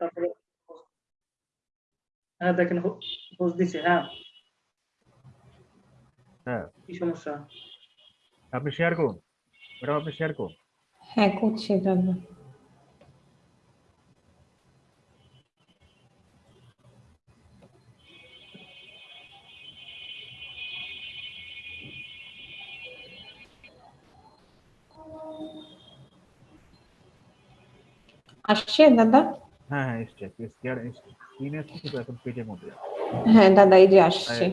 তারপরে হ্যাঁ দেখেন হোস্ট দিছে হ্যাঁ হ্যাঁ কি সমস্যা আপনি শেয়ার করুন ম্যাডাম আপনি শেয়ার করুন হ্যাঁ করছি দাদা আসছে দাদা হ্যাঁ হ্যাঁ এসছে শেয়ার স্ক্রিনে আসছে কিন্তু এখন পেজের মধ্যে হ্যাঁ দাদা এই যে আসছে।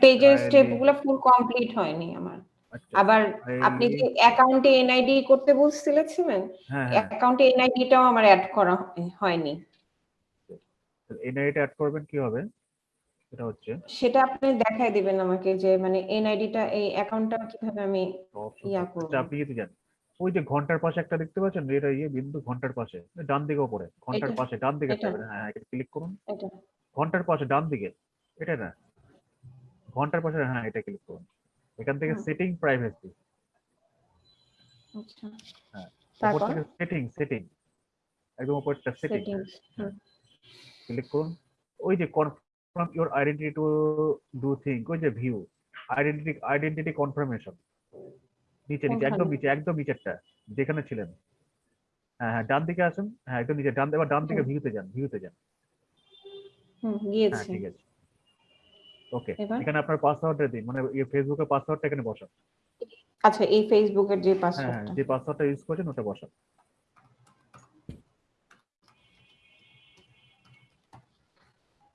পেজের I- ফুল কমপ্লিট হয়নি আমার। আচ্ছা আবার আপনি যে অ্যাকাউন্টে এনআইডি করতে বলছিলেন অ্যাকাউন্টে এনআইডিটাও আমার অ্যাড করা হয়নি। অ্যাড করবেন হচ্ছে সেটা আপনি দেখাই দিবেন আমাকে যে মানে এনআইডিটা এই অ্যাকাউন্টটা কীভাবে আমি ইয়া। করব। আচ্ছা আপনি ওই যে ঘণ্টার পাশে একটা দেখতে পাচ্ছেন? এটা ইয়ে বিন্দু ঘণ্টার পাশে। ডান দিকে উপরে ঘণ্টার পাশে ডান দিকে হ্যাঁ এটা ক্লিক করুন। ঘণ্টার পাশে ডান দিকে। এটা না। ঘণ্টার পাশে হ্যাঁ এটা ক্লিক করুন। এখান থেকে সেটিং প্রাইভেসি আচ্ছা। হ্যাঁ। উপর তারপর? থেকে সেটিং সেটিং একদম উপরটা সেটিং ক্লিক করুন। ওই যে confirm your identity to do thing ওই যে ভিউ আইডেন্টিটি আইডেন্টিটি কনফার্মেশন নিচে নিচে একদম? নিচে একদম নিচেরটা যেখানে ছিলেন। হ্যাঁ হ্যাঁ ডান দিকে আসুন। হ্যাঁ একদম নিচে ডান এবার ডান দিকে ভিউতে যান ভিউতে যান। হ্যাঁ ঠিক আছে। ওকে এখানে আপনার পাসওয়ার্ডটা দিন মানে ফেসবুকের পাসওয়ার্ডটা এখানে বসান। আচ্ছা এই ফেসবুকের যে হ্যাঁ হ্যাঁ যে পাসওয়ার্ডটা ইউজ করছেন ওটা বসান।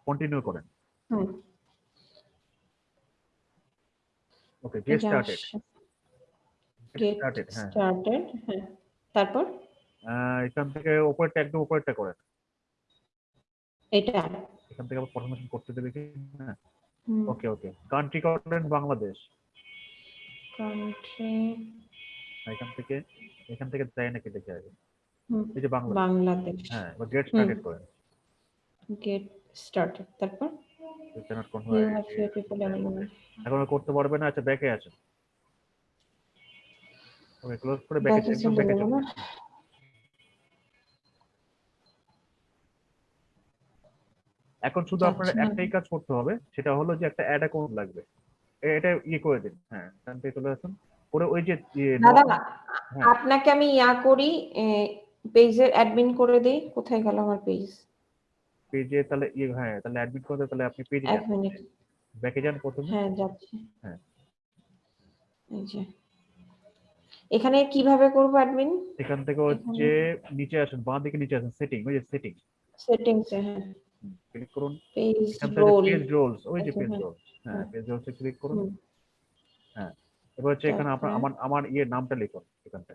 কন্টিনিউ করেন। হুম। ওকে গেট স্টার্টেড হ্যাঁ। হ্যাঁ। তারপর? এখান থেকে উপরেরটা একদম উপরেরটা করেন এটা। এখান থেকে আবার কনফার্মেশন করতে দেবে কি? হ্যাঁ। ওকে ওকে কান্ট্রি করেন বাংলাদেশ কান্ট্রি এখান থেকে এখান থেকে দেয় নাকি দেখে আগে এই যে বাংলাদেশ বাংলাদেশ হ্যাঁ এবার গেট স্টার্টেড করেন গেট স্টার্টেড তারপর? এখন করতে পারবে না। আচ্ছা ব্যাকে আছে। ওকে ক্লোজ করে ব্যাকে একদম ব্যাকে চলে এখন শুধু আপনার আচ্ছা। একটাই কাজ করতে হবে সেটা হলো যে একটা অ্যাড অ্যাকাউন্ট লাগবে। এটা ইয়ে করে দিন। হ্যাঁ এখান থেকে চলে আসুন। পরে ওই যে ইয়ে দাদা হ্যাঁ। আপনাকে আমি ইয়া করি পেজের অ্যাডমিন করে দেই। কোথায় গেল আমার পেজ? পেজে তাহলে ইয়ে হ্যাঁ তাহলে অ্যাডমিট করতে তাহলে আপনি পেজে এক মিনিট। ব্যাকে যান প্রথমে। হ্যাঁ যাচ্ছি। হ্যাঁ। এই যে। এখানে কীভাবে করব অ্যাডমিন এখান থেকে হচ্ছে নিচে আসুন বাঁ দিকে নিচে আসুন সেটিং ওই যে সেটিং সেটিংস হ্যাঁ। ক্লিক করুন। পেজ এখান থেকে রোল পেজ রোলস ওই যে আচ্ছা, পেজ হ্যাঁ। রোলস হ্যাঁ। পেজ রোলসে ক্লিক করুন। হ্যাঁ এবার হচ্ছে এখানে আপনার আমার আমার ইয়ে নামটা লিখুন এখানটা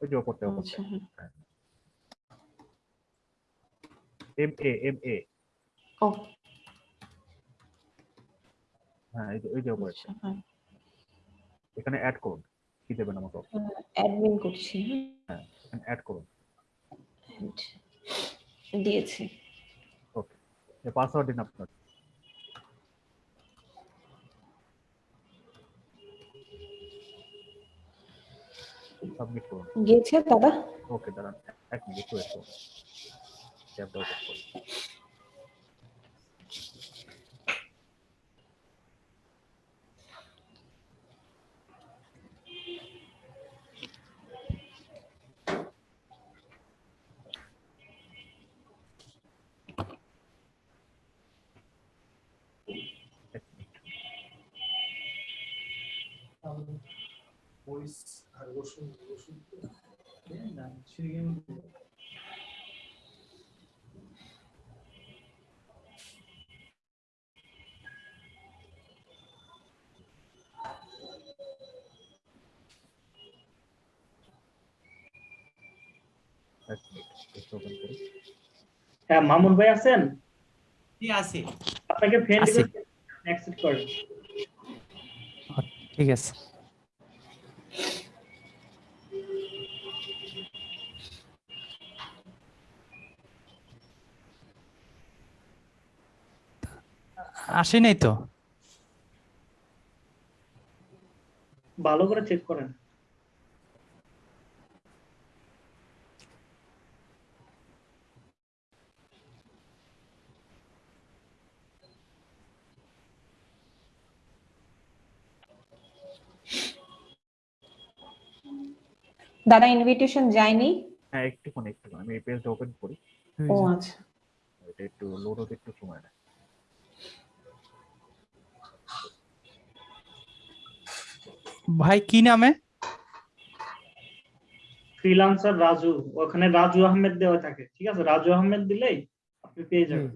ওই যে আচ্ছা হ্যাঁ। M A M A O. হ্যাঁ এই যে ওই যে ওপরে আচ্ছা হ্যাঁ। এখানে অ্যাড করুন। কি দেবেন আমাকে? অ্যাডমিন করছি। হ্যাঁ অ্যাড করুন। দিয়েছি। ওকে পাসওয়ার্ড দিন আপনার। সাবমিট করুন। গিয়েছে দাদা? ওকে দাঁড়ান এক মিনিট একটু একটু ট্যাবটা ওপেন করুন। আর ওষুধ ওষুধ না সিরিয়াল এক মিনিট একটু ওপেন করি হ্যাঁ মামুন ভাই আছেন? জি আছে। আপনাকে ফ্রেন্ড। অ্যাকসেপ্ট করেন। ঠিক আছে। আসে নাই তো? ভালো করে চেক করেন। দাদা ইনভিটেশন যায়নি? হ্যাঁ একটুখানি একটুখানি। আমি পেজটা ওপেন করি। ও আচ্ছা। এটা একটু লোড হতে একটু সময় নেয়। ভাই কি নামে? ফ্রিলান্সার রাজু। ওখানে রাজু আহমেদ দেওয়া থাকে ঠিক আছে? রাজু আহমেদ দিলেই আপনি পেয়ে যাবেন।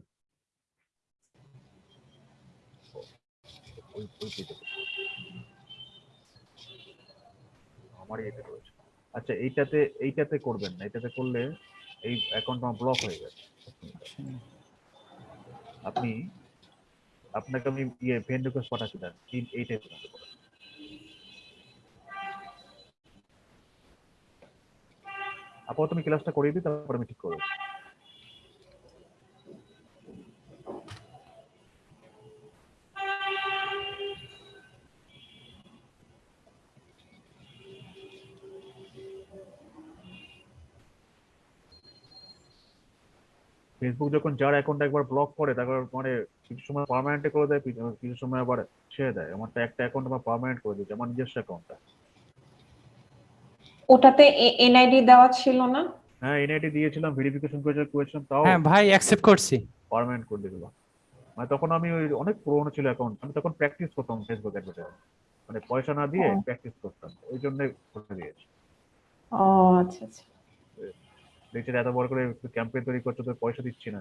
এতে রয়েছে। আচ্ছা এইটাতে এইটাতে করবেন না। এটাতে করলে এই অ্যাকাউন্ট আমার ব্লক হয়ে যাবে আপনি আপনাকে আমি ইয়ে ফ্রেন্ড রিকোয়েস্ট পাঠাচ্ছি না এইটাই করতে আপাতত আমি ক্লাসটা করিয়ে দিই, তারপর আমি ঠিক করব ফেসবুক যখন যার অ্যাকাউন্ট একবার ব্লক করে, তারপর মানে কিছু সময় পার্মানেন্ট করে দেয়, কিছু- সময় আবার ছেড়ে দেয়। আমারটা একটা অ্যাকাউন্ট আমার পার্মানেন্ট করে দিয়েছে, আমার নিজস্ব অ্যাকাউন্টটা ওটাতে এনআইডি দেওয়া ছিল না? হ্যাঁ এনআইডি দিয়েছিলাম ভেরিফিকেশন করেছিলাম তাও হ্যাঁ ভাই অ্যাকসেপ্ট করছি। পার্মানেন্ট করে দিল। মানে তখন আমি ওই অনেক পুরোনো ছিল অ্যাকাউন্ট আমি তখন প্র্যাকটিস করতাম ফেসবুক অ্যাডভার্টাইজ মানে পয়সা না দিয়ে ও। প্র্যাকটিস করতাম। ওই জন্য করে দিয়েছি। ও আচ্ছা আচ্ছা। দেখছি এত বড় করে ক্যাম্পেইন তৈরি করছ তো পয়সা দিচ্ছি না।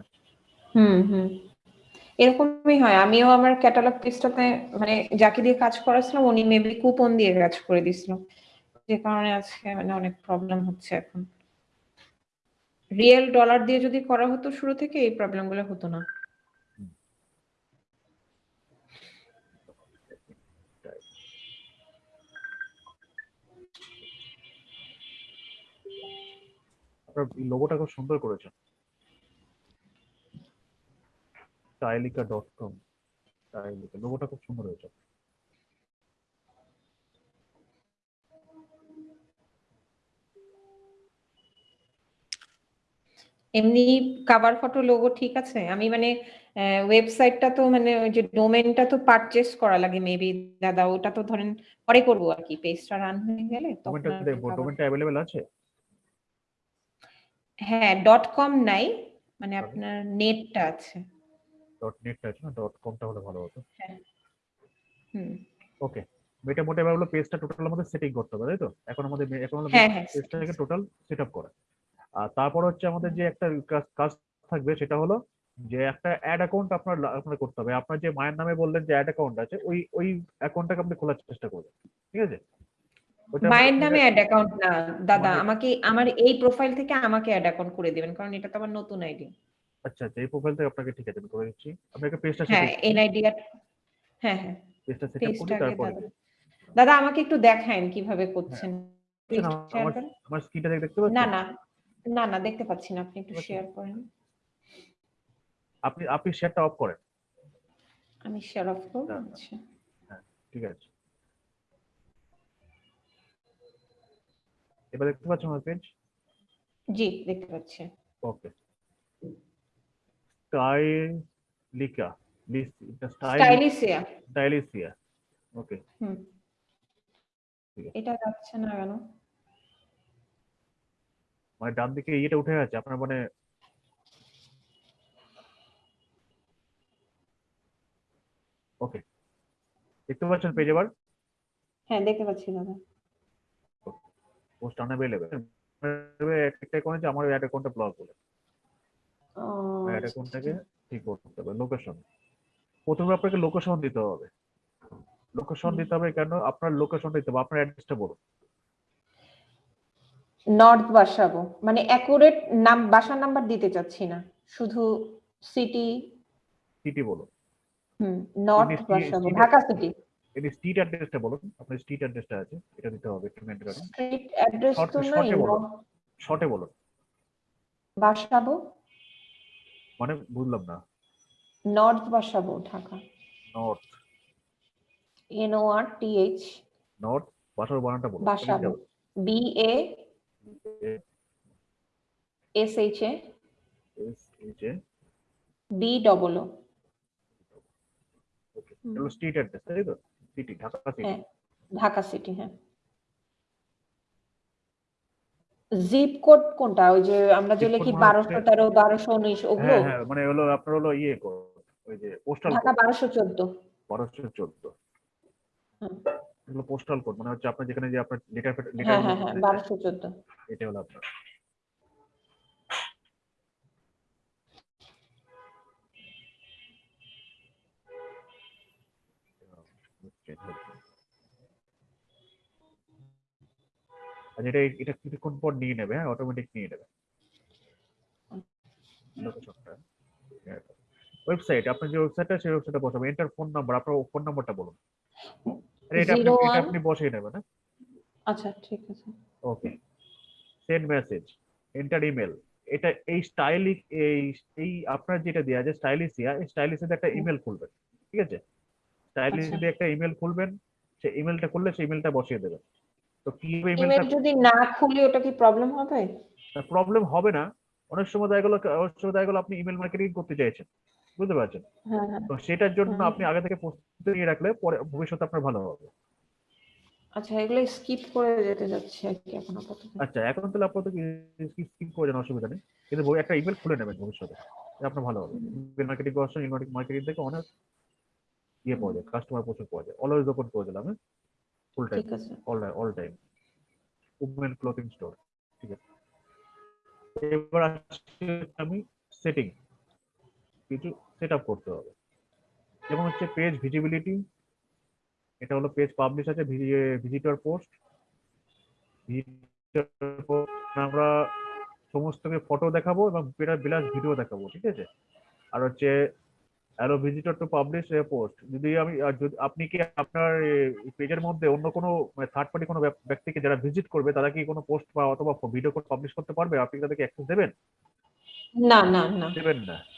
হুম হুম। এরকমই হয়। আমিও আমার ক্যাটালগ পেজটাতে মানে যাকে দিয়ে কাজ করাছিলাম উনি মেবি কুপন দিয়ে কাজ করে দিছিল যে কারণে আজকে মানে অনেক প্রবলেম হচ্ছে এখন। রিয়েল ডলার দিয়ে যদি করা হতো শুরু থেকে, এই প্রবলেমগুলো হতো না। লোগোটা খুব সুন্দর করেছেন। স্টাইলিকা ডট কম স্টাইলিকা লোগোটা খুব সুন্দর হয়েছে। এমনি কাভার ফটো লোগো ঠিক আছে? আমি মানে ওয়েবসাইটটা তো মানে ওই যে ডোমেনটা তো পারচেস করা লাগে মেবি দাদা। ওটা তো ধরেন পরে করব আর কি। পেজটা রান হয়ে গেলে ডোমেনটা ডোমেনটা অ্যাভেলেবেল আছে? হ্যাঁ ডট কম নাই। মানে আপনার নেটটা আছে। ডট নেটটা আছে না? ডট কমটা হলে ভালো হতো। হুম। ওকে এটা মোটামুটি হলো পেজটা টোটাল আমাদের সেটিং করতে হবে তাই তো? এখন আমাদের এখন হলো হ্যাঁ হ্যাঁ পেজটাকে টোটাল সেট আপ করা। আর তারপর হচ্ছে আমাদের যে একটা কাজ- থাকবে সেটা হলো যে একটা অ্যাড অ্যাকাউন্ট আপনার আপনার করতে হবে। আপনার যে মায়ের নামে বললেন যে অ্যাড অ্যাকাউন্ট আছে ওই ওই অ্যাকাউন্টটাকে আপনি খোলার চেষ্টা করবেন। ঠিক আছে? মায়ের নামে অ্যাড অ্যাকাউন্ট না দাদা আমাকে আমার এই প্রোফাইল থেকে আমাকে অ্যাড অ্যাকাউন্ট করে দিবেন কারণ এটা তো আমার নতুন আইডি আচ্ছা আচ্ছা এই প্রোফাইল থেকে আপনাকে ঠিক আছে আমি করে দিচ্ছি। আপনাকে পেজটা হ্যাঁ এনআইডি হ্যাঁ হ্যাঁ। পেজটা সেট আপ করি তারপরে দাদা। আমাকে একটু দেখায়েন কীভাবে করছেন। আমার আমার স্ক্রিনটা দেখতে পাচ্ছেন? না না। না না দেখতে পাচ্ছি না আপনি একটু। শেয়ার করেন। আপনি আপনি শেয়ারটা অফ করেন। আমি শেয়ার অফ করব। আচ্ছা। ঠিক আছে। এবার দেখতে পাচ্ছেন আমার পেজ জি দেখতে পাচ্ছি। Okay Stylica style Stylishia Stylisia okay হুম। এটা যাচ্ছে না কেন? মানে ডান দিকে ইয়েটা উঠে আছে আপনার মানে ওকে দেখতে পাচ্ছেন পেজ এবার? হ্যাঁ দেখতে পাচ্ছি দাদা। পোস্ট আনঅ্যাভেলেবল একটা অ্যাকাউন্ট আছে আমার অ্যাড অ্যাকাউন্টটা ব্লক বলে আচ্ছা, অ্যাকাউন্টটাকে ঠিক করতে হবে লোকেশন প্রথমে আপনাকে লোকেশন দিতে হবে। লোকেশন দিতে হবে কেন? আপনার লোকেশন দিতে হবে আপনার অ্যাড্রেসটা বলুন। নর্থ বাসাবো মানে অ্যাকুরেট নাম বাসার নাম্বার দিতে চাচ্ছি না। শুধু সিটি সিটি বলুন হুম নর্থ বাসাবো ঢাকা সিটি এটি স্ট্রিট অ্যাড্রেসটা বলুন আপনার স্ট্রিট অ্যাড্রেসটা আছে। এটা দিতে হবে একটু মেনটেন করেন স্ট্রিট অ্যাড্রেস তো নাই বলো। শর্টে বলুন বাসাবো মানে বুঝলাম না। North Basabo Dhaka. North N O R T H north বাসার বানানটা বলুন Basabo B A S H A S H A B double O okay হলো স্ট্রিট অ্যাড্রেস তাই তো সিটি ঢাকা সিটি হ্যাঁ ঢাকা সিটি হ্যাঁ। জিপ কোড কোনটা? ওই যে আমরা যে লিখি code মনে বারোশো হচ্ছে- তেরো বারোশো উনিশ ওগুলো? হ্যাঁ হ্যাঁ মানে হলো আপনার হলো ইয়ে code, ওই যে পোস্টাল ঢাকা বারোশো চোদ্দ। বারোশো চোদ্দ। হুম। এগুলো পোস্টাল কোড মানে হচ্ছে আপনার যেখানে যে আপনার লেটার হ্যাঁ হ্যাঁ হ্যাঁ বারোশো চোদ্দ। এটা হলো আপনার। আর এটা এটা কিছুক্ষণ পর নিয়ে নেবে হ্যাঁ অটোমেটিক নিয়ে নেবে। ওয়েবসাইট আপনার যে ওয়েবসাইটটা সেই ওয়েবসাইটটা বসাবেন। এন্টার ফোন নাম্বার আপনার ফোন নাম্বারটা বলুন। এটা আপনি এটা আপনি বসিয়ে নেবেন হ্যাঁ? আচ্ছা ঠিক আছে। Okay. Send message enter email এটা এই স্টাইলিক এই এই আপনার যেটা আছে স্টাইলিশিয়া এই একটা ইমেল খুলবেন ঠিক আছে? স্টাইলিশ আচ্ছা। একটা ইমেল খুলবেন সেই ইমেলটা খুললে সেই ইমেলটা বসিয়ে দেবেন। তো কীভাবে ইমেলটা যদি না খুলি ওটা কি প্রবলেম হবে? প্রবলেম হবে না। অনেক সময় দেখা গেলো অনেক সময় দেখা গেলো আপনি ইমেল মার্কেটিং করতে চাইছেন। বুঝতে পারছেন? হ্যাঁ। তো সেটার জন্য আপনি আগে থেকে প্রস্তুতি নিয়ে রাখলে পরে ভবিষ্যতে আপনার ভালো হবে। আচ্ছা এগুলো স্কিপ করে যেতে যাচ্ছে আর কি এখন আপাতত। আচ্ছা এখন তাহলে আপাতত স্কিপ করে যান অসুবিধা নেই। কিন্তু বই- একটা ইমেল খুলে নেবেন ভবিষ্যতে আপনার ভালো হবে। ইমেল মার্কেটিং করার সময় ইমেল মার্কেটিং থেকে অনেক ইয়ে পাওয়া যায় কাস্টমার প্রচুর পাওয়া যায়। অলওয়েজ ওপেন করে দিলাম full time all all time women clothing store ঠিক আছে। এবার আমি সেটিং কিছু সেট করতে হবে। যেমন হচ্ছে পেজ ভিজিবিলিটি এটা হলো পেজ পাবলিশ আছে ভিজিটর পোস্ট আমরা সমস্তকে ফটো দেখাবো এবং বিলাস ভিডিও দেখাবো ঠিক আছে? আর হচ্ছে allow visitor to publish a post যদি আমি আর যদি আপনি কি আপনার পেজের মধ্যে অন্য কোনো থার্ড পার্টি কোনো ব্যক- ব্যক্তিকে যারা ভিজিট করবে তারা কি কোনো পোস্ট বা অথবা ভিডিও পাবলিশ করতে পারবে? আপনি তাদেরকে অ্যাক্সেস দেবেন? না না না। দেবেন না।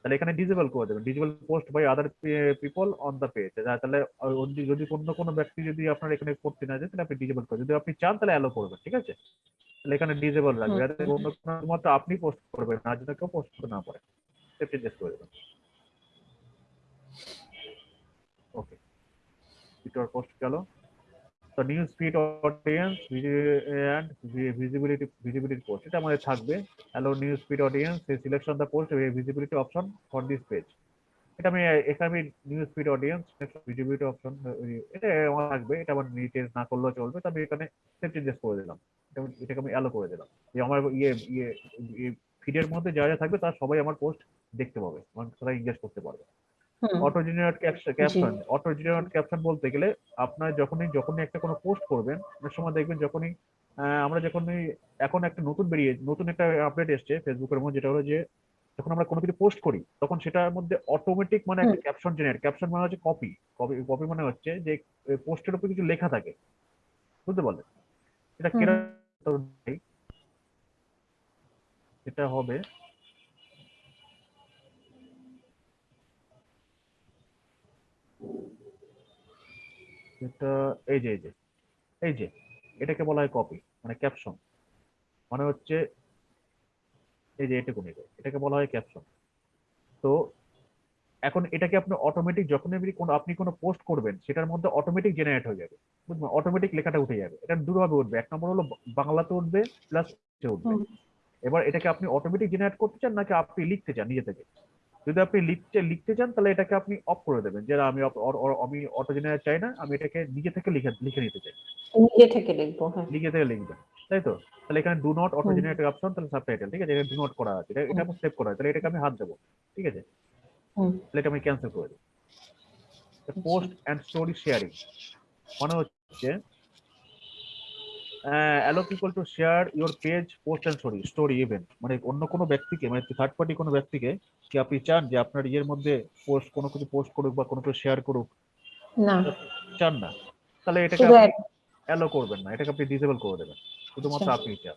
তাহলে এখানে ডিজেবল করে দেবেন। Disable post by other people on the page তাহলে যদি অন্য কোনো ব্যক্তি যদি আপনার এখানে করতে না যায় তাহলে আপনি ডিজেবল করে যদি আপনি চান তাহলে অ্যালো করবেন ঠিক আছে? তাহলে এখানে ডিজেবল রাখবে যাতে অন্য কোনো মাত্র আপনি পোস্ট করবেন না যেন কেউ পোস্ট না পারে সেফ চেঞ্জেস করে দেবেন। ওকে টুইটার পোস্ট গেল। তো news feed audience and visibility visibility post এটা আমাদের থাকবে। Hello news feed audience selection the post visibility option for this page এটা আমি এখানে আমি news feed audience visibility option এটা আমার থাকবে, এটা আমার নিচে না করলেও চলবে, তো আমি এখানে সেভ চেঞ্জেস করে দিলাম। এটাকে আমি অ্যালো করে দিলাম। যে আমার ইয়ে ইয়ে ফিডের মধ্যে যা যা থাকবে তার সবাই আমার পোস্ট দেখতে পাবে মানে তারা এঙ্গেজ করতে পারবে। Auto generate caption auto generate caption বলতে গেলে আপনার যখনই যখনই একটা কোনো পোস্ট করবেন অনেক সময় দেখবেন যখনই আমরা যখনই এখন একটা নতুন বেরিয়ে নতুন একটা আপডেট এসছে ফেসবুকের মধ্যে যেটা হলো যে যখন আমরা কোনো কিছু পোস্ট করি তখন সেটার মধ্যে অটোমেটিক মানে একটা ক্যাপশন জেনারেট ক্যাপশন মানে হচ্ছে কপি কপি কপি মানে হচ্ছে যে পোস্টের উপর কিছু লেখা থাকে। বুঝতে পারলেন? এটা। কেরা এটা হবে এটা এই যে এই যে এই যে এটাকে বলা হয় কপি মানে ক্যাপশন মানে হচ্ছে এই যে নেবে এটাকে বলা হয় ক্যাপশন তো এখন এটাকে আপনি অটোমেটিক যখন আপনি কোনো আপনি কোনো পোস্ট করবেন সেটার মধ্যে অটোমেটিক জেনারেট হয়ে যাবে। বুঝলেন? অটোমেটিক লেখাটা উঠে যাবে। এটা দুভাবে উঠবে। এক নম্বর হলো বাংলাতে উঠবে প্লাস উঠবে। এবার এটাকে আপনি অটোমেটিক জেনারেট করতে চান নাকি আপনি লিখতে চান নিজে থেকে? যদি আপনি লিখতে লিখতে চান তাহলে এটাকে আপনি অফ করে দেবেন যে আমি আমি অটো জেনারেট চাই না আমি এটাকে নিজে থেকে লিখে লিখে নিতে চাই। নিজে থেকে লিখব হ্যাঁ। লিখে থেকে লিখবেন তাই তো? তাহলে এখানে ডু নট অটো হুম। জেনারেট অপশন তাহলে সাবটাইটেল ঠিক আছে? এটা ডু নট করা আছে এটা এটা সেভ করা আছে তাহলে এটাকে আমি হাত দেবো ঠিক আছে? তাহলে এটা আমি ক্যান্সেল করে দিই পোস্ট অ্যান্ড স্টোরি শেয়ারিং মানে হচ্ছে allow people to share your page post and story story event মানে অন্য কোনো ব্যক্তিকে মানে থার্ড পার্টি কোনো ব্যক্তিকে কি আপনি চান যে আপনার ইয়ের মধ্যে পোস্ট কোনো কিছু পোস্ট করুক বা কোনো কিছু শেয়ার করুক? না। চান না? তাহলে এটাকে আপনি অ্যালো করবেন না এটাকে আপনি ডিসেবল করে দেবেন। শুধুমাত্র আচ্ছা। আপনি চান।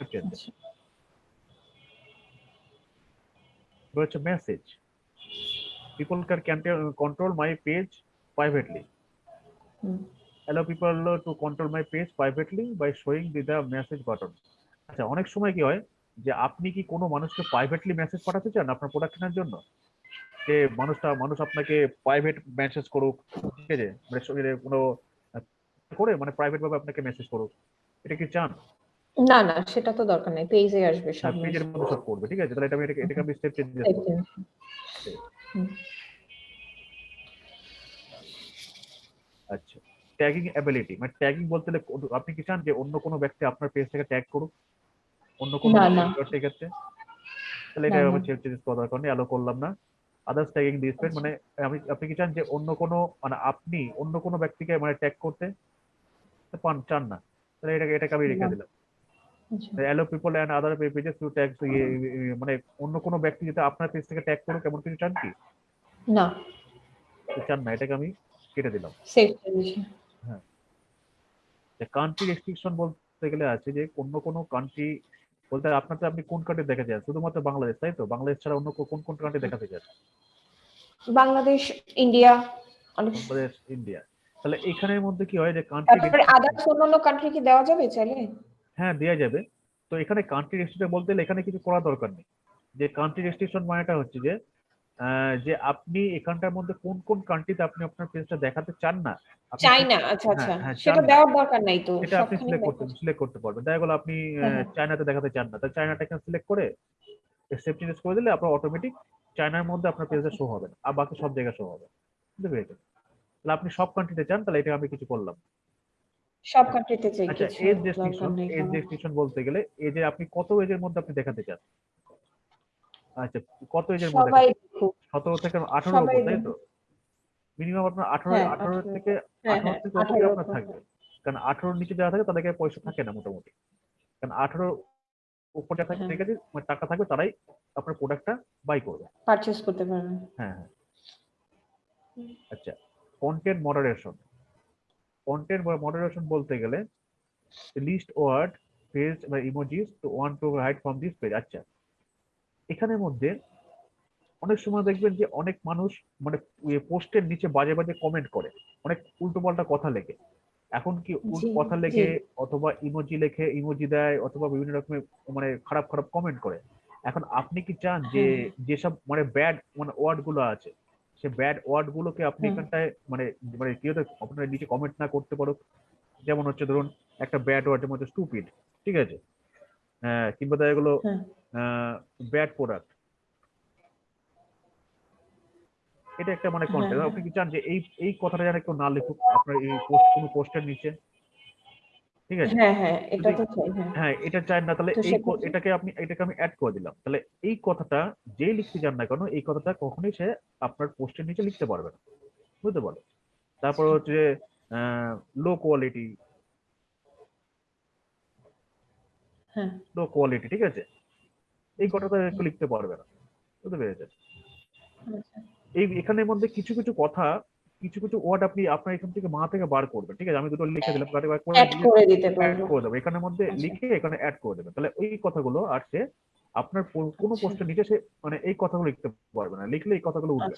আচ্ছা, হচ্ছে message people can control my page privately allow people to control my page privately by showing the, the message button. আচ্ছা অনেক সময় কি হয় যে আপনি কি কোনো মানুষকে প্রাইভেটলি মেসেজ পাঠাতে চান আপনার প্রোডাক্ট কেনার জন্য? যে মানুষটা মানুষ আপনাকে প্রাইভেট মেসেজ করুক ঠিক আছে? মানে কোনো করে মানে প্রাইভেট ভাবে আপনাকে মেসেজ করুক। এটা কি চান? না না সেটা তো দরকার নেই পেজে আসবে সব পেজের মধ্যে সব করবে ঠিক আছে? তাহলে এটা আমি এটাকে আমি স্টেপ চেঞ্জ করব। ট্যাগিং অ্যাবিলিটি মানে ট্যাগিং বলতে আপনি কি চান যে অন্য কোনো ব্যক্তি আপনার পেজ থেকে ট্যাগ করুক? অন্য কোনো না। সেক্ষেত্রে তাহলে এটা আমি না। চেঞ্জ চেঞ্জ করার দরকার নেই অ্যালো করলাম না। আদার্স ট্যাগিং দিস মানে আমি আপনি কি চান যে অন্য কোনো মানে আপনি অন্য কোনো ব্যক্তিকে মানে ট্যাগ করতে পান চান না। তাহলে এটাকে এটাকে আমি রেখে। দিলাম। Allow people and other pages to tag মানে অন্য কোনো ব্যক্তি যাতে আপনার পেজ থেকে ট্যাগ করুক এমন কিছু চান কি? না। চান না এটাকে আমি কেটে দিলাম। সেভ পজিশন কান্ট্রি রেস্ট্রিকশন বলতে গেলে আছে যে অন্য কোনো কান্ট্রি বলতে আপনার আপনি কোন কান্ট্রি দেখাতে চান শুধুমাত্র বাংলাদেশ তাই তো? বাংলাদেশ ছাড়া অন্য কোন কোন কান্ট্রি দেখাতে চান বাংলাদেশ ইন্ডিয়া বাংলাদেশ ইন্ডিয়া তাহলে এখানের মধ্যে কি হয় যে কান্ট্রি তারপরে আদার্স অন্যান্য কান্ট্রি কি দেওয়া যাবে চাইলে? হ্যাঁ দেওয়া যাবে। তো এখানে কান্ট্রি রেস্ট্রিকশন বলতে গেলে এখানে কিছু করার দরকার নেই। যে কান্ট্রি রেস্ট্রিকশন মানেটা হচ্ছে যে যে আপনি এখানটার মধ্যে কোন কোন কান্ট্রিতে আপনি আপনার পেজটা দেখাতে চান না? আচ্ছা আচ্ছা। হ্যাঁ, সেটা দেওয়ার দরকার নাই তো এটা আপনি সিলেক্ট করতে সিলেক্ট করতে পারবেন। দেখা গেলো আপনি হ্যাঁ, হ্যাঁ। চায়নাতে দেখাতে চান না। তাহলে চায়নাটা এখানে সিলেক্ট করে চেঞ্জ করে দিলে আপনার অটোমেটিক চায়নার মধ্যে আপনার পেজে শো হবে আর বাকি সব জায়গায় শো হবে বুঝতে পেরেছেন? তাহলে আপনি সব কান্ট্রিতে চান তাহলে এটা আমি কিছু করলাম। সব কান্ট্রিতে চাই আচ্ছা এজ এজ। বলতে গেলে এজে আপনি কত এজের মধ্যে আপনি দেখাতে চান? আচ্ছা কত এজের মধ্যে সতেরো থেকে আঠারো সবাই তাই তো? মিনিমাম আপনার আঠারো হ্যাঁ, আঠারো থেকে হ্যাঁ আঠারো হ্যাঁ থেকে আপনার থাকবে? কারণ আঠারোর নিচে যারা থাকে তাদেরকে পয়সা থাকে না মোটামুটি। কারণ আঠারো উপর যারা থাকে। ঠিক আছে মানে টাকা থাকবে তারাই আপনার প্রোডাক্টটা বাই করবে। পারচেজ করতে পারবেন হ্যাঁ হ্যাঁ। আচ্ছা কন্টেন্ট মডারেশন কন্টেন্ট মডারেশন বলতে গেলে লিস্ট ওয়ার্ড পেজ বা emojis to one to hide from this page আচ্ছা এখানের মধ্যে অনেক সময় দেখবেন যে অনেক মানুষ মানে পোস্টের নিচে বাজে বাজে কমেন্ট করে। অনেক উল্টো পাল্টা কথা লেখে। এখন কি কথা লেখে অথবা ইমোজি লেখে ইমোজি দেয় অথবা বিভিন্ন রকমের মানে খারাপ খারাপ কমেন্ট করে। এখন আপনি কি চান যে হ্যাঁ। যেসব মানে ব্যাড মানে ওয়ার্ডগুলো আছে সে ব্যাড ওয়ার্ড গুলোকে আপনি এখানটায় মানে মানে কেউ আপনার নিচে কমেন্ট না করতে পারো যেমন হচ্ছে ধরুন একটা ব্যাড ওয়ার্ড যেমন হচ্ছে স্টুপিড ঠিক আছে? আহ, কিংবা দেখা গেলো হ্যাঁ। ব্যাড প্রোডাক্ট এটা একটা মানে কন্টেন্ট হ্যাঁ, আপনি কি চান যে এই এই কথাটা যেন কেউ না লিখুক আপনার এই পোস্ট কোনো পোস্টের নিচে? ঠিক আছে? হ্যাঁ হ্যাঁ এটা তো চাই হ্যাঁ। হ্যাঁ এটা চান না তাহলে এই এটাকে আপনি এটাকে আমি অ্যাড করে দিলাম। তাহলে এই কথাটা যেই লিখতে যান না কেন এই কথাটা কখনোই সে আপনার পোস্টের নিচে লিখতে পারবে না। বুঝতে পারল তারপর হচ্ছে লো কোয়ালিটি হ্যাঁ। লো কোয়ালিটি ঠিক আছে? এই কথাটা একটু লিখতে পারবে না। বুঝতে পেরেছেন? আচ্ছা। এই এখানের মধ্যে কিছু কিছু কথা কিছু কিছু ওয়ার্ড আপনি আপনার এখান থেকে মা থেকে বার করবেন ঠিক আছে? আমি দুটো লিখে দিলাম কাটে বার করে অ্যাড করে দেবো। এখানের মধ্যে আচ্ছা। লিখে এখানে অ্যাড করে দেবেন। তাহলে ওই কথাগুলো আর সে আপনার কোনো আচ্ছা। পোস্টের নিচে সে মানে এই কথাগুলো লিখতে পারবে না। লিখলে এই কথাগুলো উঠবে।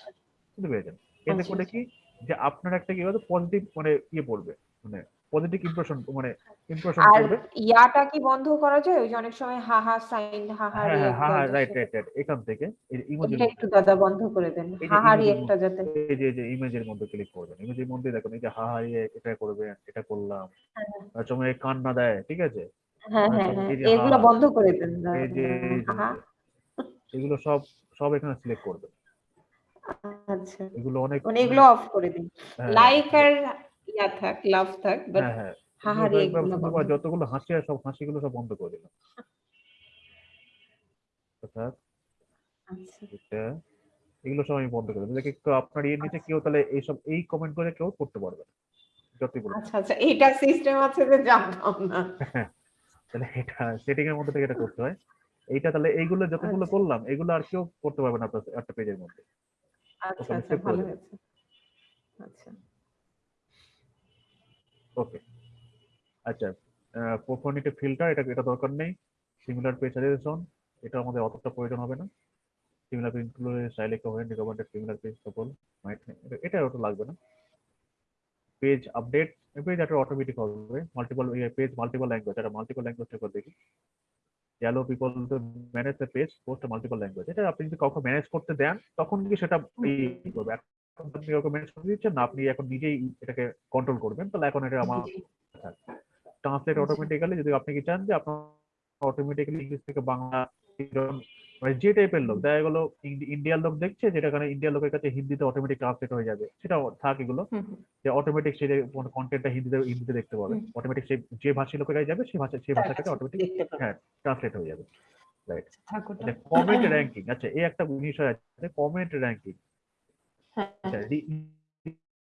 বুঝতে পেরেছেন? এতে করে কি? যে আপনার একটা কি হবে পজিটিভ মানে ইয়ে পড়বে। মানে পজিটিভ ইমপ্রেশন মানে ইমপ্রেশন আর ইয়াটা কি বন্ধ করা যায়? ওই যে অনেক সময় হা হা সাইন হা হা হ্যাঁ হ্যাঁ হ্যাঁ হ্যাঁ রাইট রাইট রাইট এখান থেকে। এই ইমোজি একটু দাদা বন্ধ করে দেন। হা হা রিয়েক্টটা যাতে। এই যে এই যে ইমেজের মধ্যে ক্লিক করবেন ইমেজের মধ্যে দেখুন এই যে হা হা এটা করবেন এটা করলাম। তার সময় কান্না দেয় ঠিক আছে? হ্যাঁ হ্যাঁ হ্যাঁ এগুলো বন্ধ করে দেন এই যে এগুলো সব সব এখানে সিলেক্ট করবে আচ্ছা। এগুলো অনেক মানে এগুলো অফ করে দিন। হ্যাঁ, লাইক আর ইয়া থাক লাভ থাক বাট হ্যাঁ হ্যাঁ। বন্ধ। যতগুলো হাসি আর সব হাসিগুলো সব বন্ধ করে দিলাম। অর্থাৎ আচ্ছা। এটা এগুলো সব আমি বন্ধ করে দিলাম। দেখি তো আপনার এর নিচে কেউ তাহলে এইসব এই কমেন্ট করে কেউ করতে পারবে না। যতই বলুন আচ্ছা আচ্ছা এটা সিস্টেম আছে যে জানতাম না। তাহলে এটা সেটিং এর মধ্যে থেকে এটা করতে হয়। এইটা তাহলে এইগুলো যতগুলো আচ্ছা। করলাম এগুলো আর কেউ করতে পারবে না আপনার একটা পেজের মধ্যে। আচ্ছা আচ্ছা ভালো হয়েছে। আচ্ছা। ওকে আচ্ছা প্রোফোনিটি ফিল্টার এটা এটা দরকার নেই। সিমিলার পেজ সাজেশন এটা আমাদের অতটা প্রয়োজন হবে না। সিমিলার পেজ স্টাইল একটা হয় রিকমেন্ডেড সিমিলার পেজ সকল এটা ওটা লাগবে না। পেজ আপডেট পেজ একটা অটোমেটিক হবে। মাল্টিপল পেজ মাল্টিপল ল্যাঙ্গুয়েজ এটা মাল্টিপল ল্যাঙ্গুয়েজ করে দেখি। Allow people to manage the page post multiple language এটা আপনি যদি কাউকে ম্যানেজ করতে দেন, তখন কি সেটা করবে? ম্যানেজ করে দিচ্ছেন না আপনি এখন নিজেই এটাকে কন্ট্রোল করবেন তাহলে এখন এটা আমার ট্রান্সলেট আচ্ছা। অটোমেটিক্যালি যদি আপনি কি চান যে আপনার অটোমেটিক্যালি ইংলিশ থেকে বাংলা মানে যে টাইপের লোক দেখা গেলো ইন্ডিয়ার লোক দেখছে যেটা কারণে ইন্ডিয়ার লোকের কাছে হিন্দিতে অটোমেটিক ট্রান্সলেট হয়ে যাবে সেটা থাক এগুলো। যে অটোমেটিক সে কন্টেন্টটা হিন্দিতে হিন্দিতে দেখতে পাবে। অটোমেটিক সে যে ভাষী লোকেরাই যাবে সেই ভাষা সেই ভাষাটাকে অটোমেটিক হ্যাঁ ট্রান্সলেট হয়ে যাবে। রাইট। আচ্ছা কমেন্ট র্যাঙ্কিং আচ্ছা এই একটা বিষয় আছে কমেন্ট র্যাঙ্কিং আচ্ছা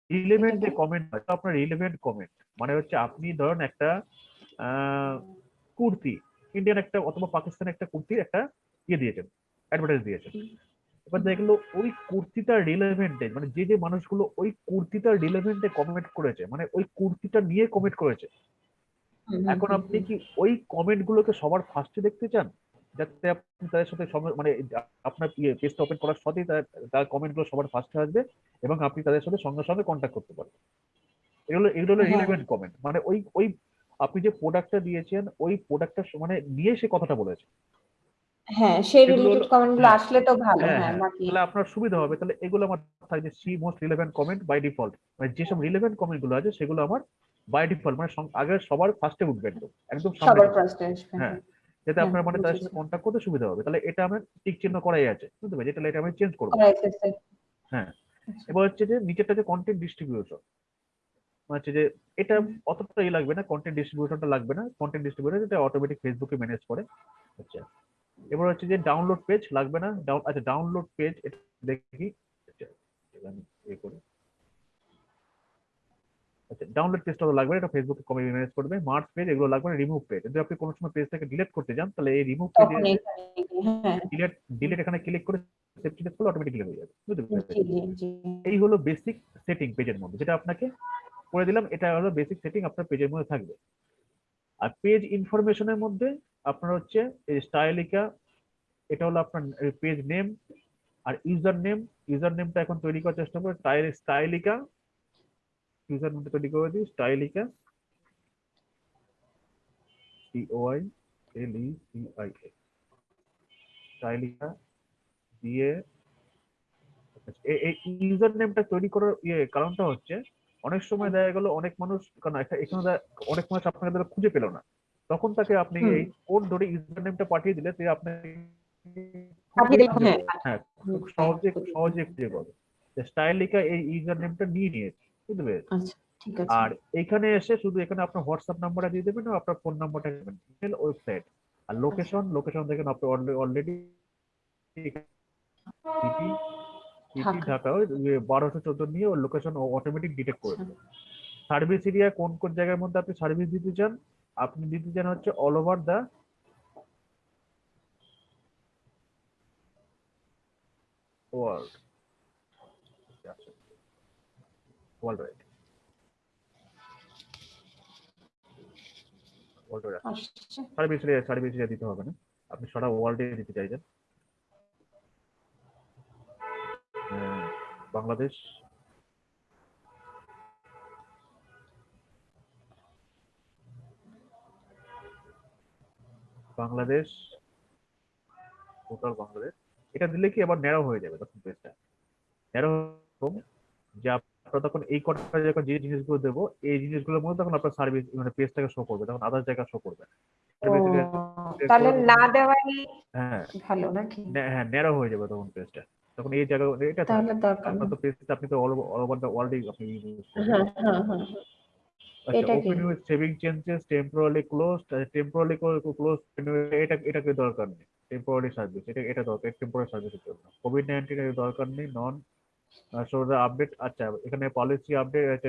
রিলেভেন্ট যে কমেন্ট হয় আপনার রিলেভেন্ট কমেন্ট মানে হচ্ছে আপনি ধরুন একটা কুর্তি ইন্ডিয়ান একটা অথবা পাকিস্তানের একটা কুর্তির একটা ইয়ে দিয়েছেন অ্যাডভার্টাইজ দিয়েছেন। এবার দেখল ওই কুর্তিটার রিলেভেন্টে মানে যে যে মানুষগুলো ওই কুর্তিটার রিলেভেন্টে কমেন্ট করেছে মানে ওই কুর্তিটা নিয়ে কমেন্ট করেছে। এখন আপনি কি ওই কমেন্ট গুলোকে সবার ফার্স্টে দেখতে চান? যাতে আপনি তাদের সাথে মানে আপনার ইয়ে পেজটা ওপেন করার সাথেই তার তার কমেন্টগুলো সবার ফার্স্টে আসবে এবং আপনি তাদের সাথে সঙ্গে সঙ্গে কন্ট্যাক্ট করতে পারবেন এগুলো এগুলো হলো হ্যাঁ। রিলেভেন্ট কমেন্ট মানে ওই ওই আপনি যে প্রোডাক্টটা দিয়েছেন ওই প্রোডাক্টটা মানে নিয়ে সে কথাটা বলেছে। হ্যাঁ সেই রিলেটেড হ্যাঁ, আসলে তো ভালো হ্যাঁ হ্যাঁ হ্যাঁ। তাহলে আপনার সুবিধা হবে। তাহলে এগুলো আমার থাকবে see most relevant comment by default মানে যেসব রিলেভেন্ট কমেন্টগুলো আছে সেগুলো আমার বাই ডিফল্ট মানে আগে সবার ফার্স্টে উঠবে একদম। একদম সবার ফার্স্টে হ্যাঁ। হ্যাঁ। যাতে হ্যাঁ, আপনার মানে তাদের সাথে। কন্ট্যাক্ট করতে সুবিধা হবে। তাহলে এটা আমার টিক চিহ্ন করাই আছে বুঝতে পারছি তাহলে এটা আমি চেঞ্জ করব। করা হ্যাঁ। আচ্ছা। এবার হচ্ছে যে নিচেরটা যে কন্টেন্ট ডিস্ট্রিবিউশন হচ্ছে যে এটা অতটা ই লাগবে না কন্টেন্ট ডিস্ট্রিবিউশনটা লাগবে না। কন্টেন্ট ডিস্ট্রিবিউশন এটা অটোমেটিক ফেসবুকে ম্যানেজ করে। আচ্ছা। এবার হচ্ছে যে ডাউনলোড পেজ লাগবে না। আচ্ছা ডাউনলোড পেজ এটা দেখি। আচ্ছা আমি ইয়ে করি। আচ্ছা ডাউনলোড পেজটা তো লাগবে এটা ফেসবুকে কমে ম্যানেজ করবে। মার্চ পেজ এগুলো লাগবে রিমুভ পেজ যদি আপনি কোনো সময় পেজটাকে ডিলিট করতে যান তাহলে এই রিমুভ পেজে হ্যাঁ। ডিলিট ডিলিট এখানে ক্লিক করে সেভ ডিলিট করলে অটোমেটিক্যালি হয়ে যাবে। বুঝতে পেরেছেন? এই হলো বেসিক সেটিং পেজের মধ্যে যেটা আপনাকে করে দিলাম এটা হলো বেসিক সেটিং আপনার পেজের মধ্যে থাকবে। আর পেজ ইনফরমেশনের মধ্যে আপনার হচ্ছে এই স্টাইলিকা এটা হলো আপনার পেজ নেম আর ইউজার নেম ইউজার নেমটা এখন তৈরি করার চেষ্টা করে স্টাইলিকা ইউজার নেমটা তৈরি করে দিই Stylica C O I L E C I A Stylica দিয়ে এই ইউজার নেমটা তৈরি করার ইয়ে কারণটা হচ্ছে অনেক সময় দেখা গেল অনেক মানুষ কারণ এখানে অনেক মানুষ আপনাকে ধরো খুঁজে পেল না। তখন তাকে আপনি এই কোড ধরে ইউজার নেমটা পাঠিয়ে দিলে সে আপনি হ্যাঁ, হ্যাঁ সহজে সহজে খুঁজে পাবে। স্টাইলিকা এই ইউজার নেমটা নিয়ে নিয়েছে। বুঝতে পেরেছেন আচ্ছা আর এখানে এসে শুধু এখানে আপনার হোয়াটসঅ্যাপ নাম্বারটা দিয়ে দেবেন আপনার ফোন নাম্বারটা দেবেন। ওয়েবসাইট আর লোকেশন লোকেশন দেখেন আপনি অলরেডি সিটি সিটি ঢাকা। ওই বারোশো চোদ্দ নিয়ে ওর লোকেশন অটোমেটিক ডিটেক্ট করে আচ্ছা। দেবে সার্ভিস এরিয়া কোন কোন জায়গার মধ্যে আপনি সার্ভিস দিতে চান? আপনি দিতে চান হচ্ছে all over the world right আসছে। সার্ভিস এরিয়া সার্ভিস এরিয়া দিতে হবে না। আপনি সারা ওয়ার্ল্ডে দিতে চাইছেন। বাংলাদেশ। বাংলাদেশ। টোটাল বাংলাদেশ। এটা দিলে কি আবার ন্যারো হয়ে যাবে তখন পেজটা ন্যারো যে আপনার তখন এই কটা যখন যে জিনিসগুলো দেবো এই জিনিসগুলোর মধ্যে তখন আপনার সার্ভিস মানে পেজটাকে শো করবে তখন আদার জায়গা শো করবে। তাহলে না দেওয়াই হ্যাঁ। ভালো নাকি? হ্যাঁ ন্যারো হয়ে যাবে তখন পেজটা তখন এই জায়গা এটা তাহলে দরকার তো পেজটা আপনি তো অল ওভার দ্য ওয়ার্ল্ডে আপনি use করবেন। হ্যাঁ হ্যাঁ হ্যাঁ আচ্ছা এটা কি? Saving changes temporary close temporary close এটা এটাকে দরকার নেই। টেম্পোরারি সার্ভিস এটা এটা দরকার টেম্পোরারি সার্ভিসের জন্য। কোভিড নাইন্টিন এর দরকার নেই নন সো দ্য আপডেট আচ্ছা এখানে পলিসি আপডেট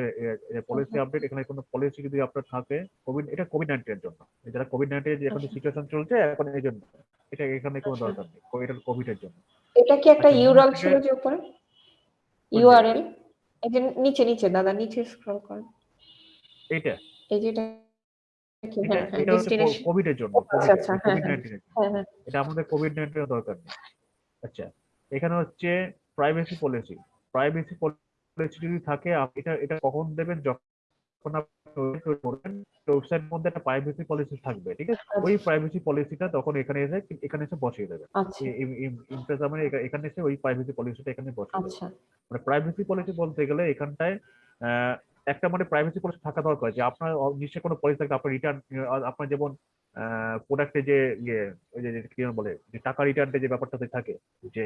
পলিসি আপডেট এখানে কোনো পলিসি যদি আপনার থাকে কোভিড এটা কোভিড নাইন্টিনের জন্য। যারা কোভিড নাইন্টিন যে এখন আচ্ছা। সিচুয়েশন চলছে এখন এই জন্য। এটা এখানে কোনো আচ্ছা। দরকার নেই এটা কোভিড এর জন্য। এটা কি একটা আচ্ছা, ইউরাল নিচে- ছিল যে উপরে? ইউআরএল এই যে নিচে নিচে দাদা নিচে স্ক্রল করেন। এইটা। এই যে এটা এটা হ্যাঁ হ্যাঁ এটা কোভিড এর জন্য আচ্ছা, আচ্ছা, কোভিড হ্যাঁ এটা আমাদের কোভিড নাইন্টিনের দরকার নেই। আচ্ছা এখানে হচ্ছে প্রাইভেসি পলিসি প্রাইভেসি পলিসি যদি থাকে এটা এটা কখন দেবেন? যখন আপনি করবেন ওয়েবসাইটের মধ্যে একটা প্রাইভেসি পলিসি থাকবে ঠিক আছে? ওই প্রাইভেসি পলিসিটা তখন এখানে এসে এখানে এসে বসিয়ে দেবেন আচ্ছা। মানে এখানে এসে ওই প্রাইভেসি পলিসিটা এখানে বসিয়ে দেবেন আচ্ছা। মানে প্রাইভেসি পলিসি বলতে গেলে এখানটায় আহ, একটা মানে প্রাইভেসি পলিসি থাকা দরকার যে আপনার নিশ্চয়ই কোনো পলিসি থাকবে আপনার রিটার্ন আপনার যেমন প্রোডাক্টে যে ইয়ে ওই যে কি বলে যে টাকা রিটার্নটা যে ব্যাপারটাতে থাকে যে।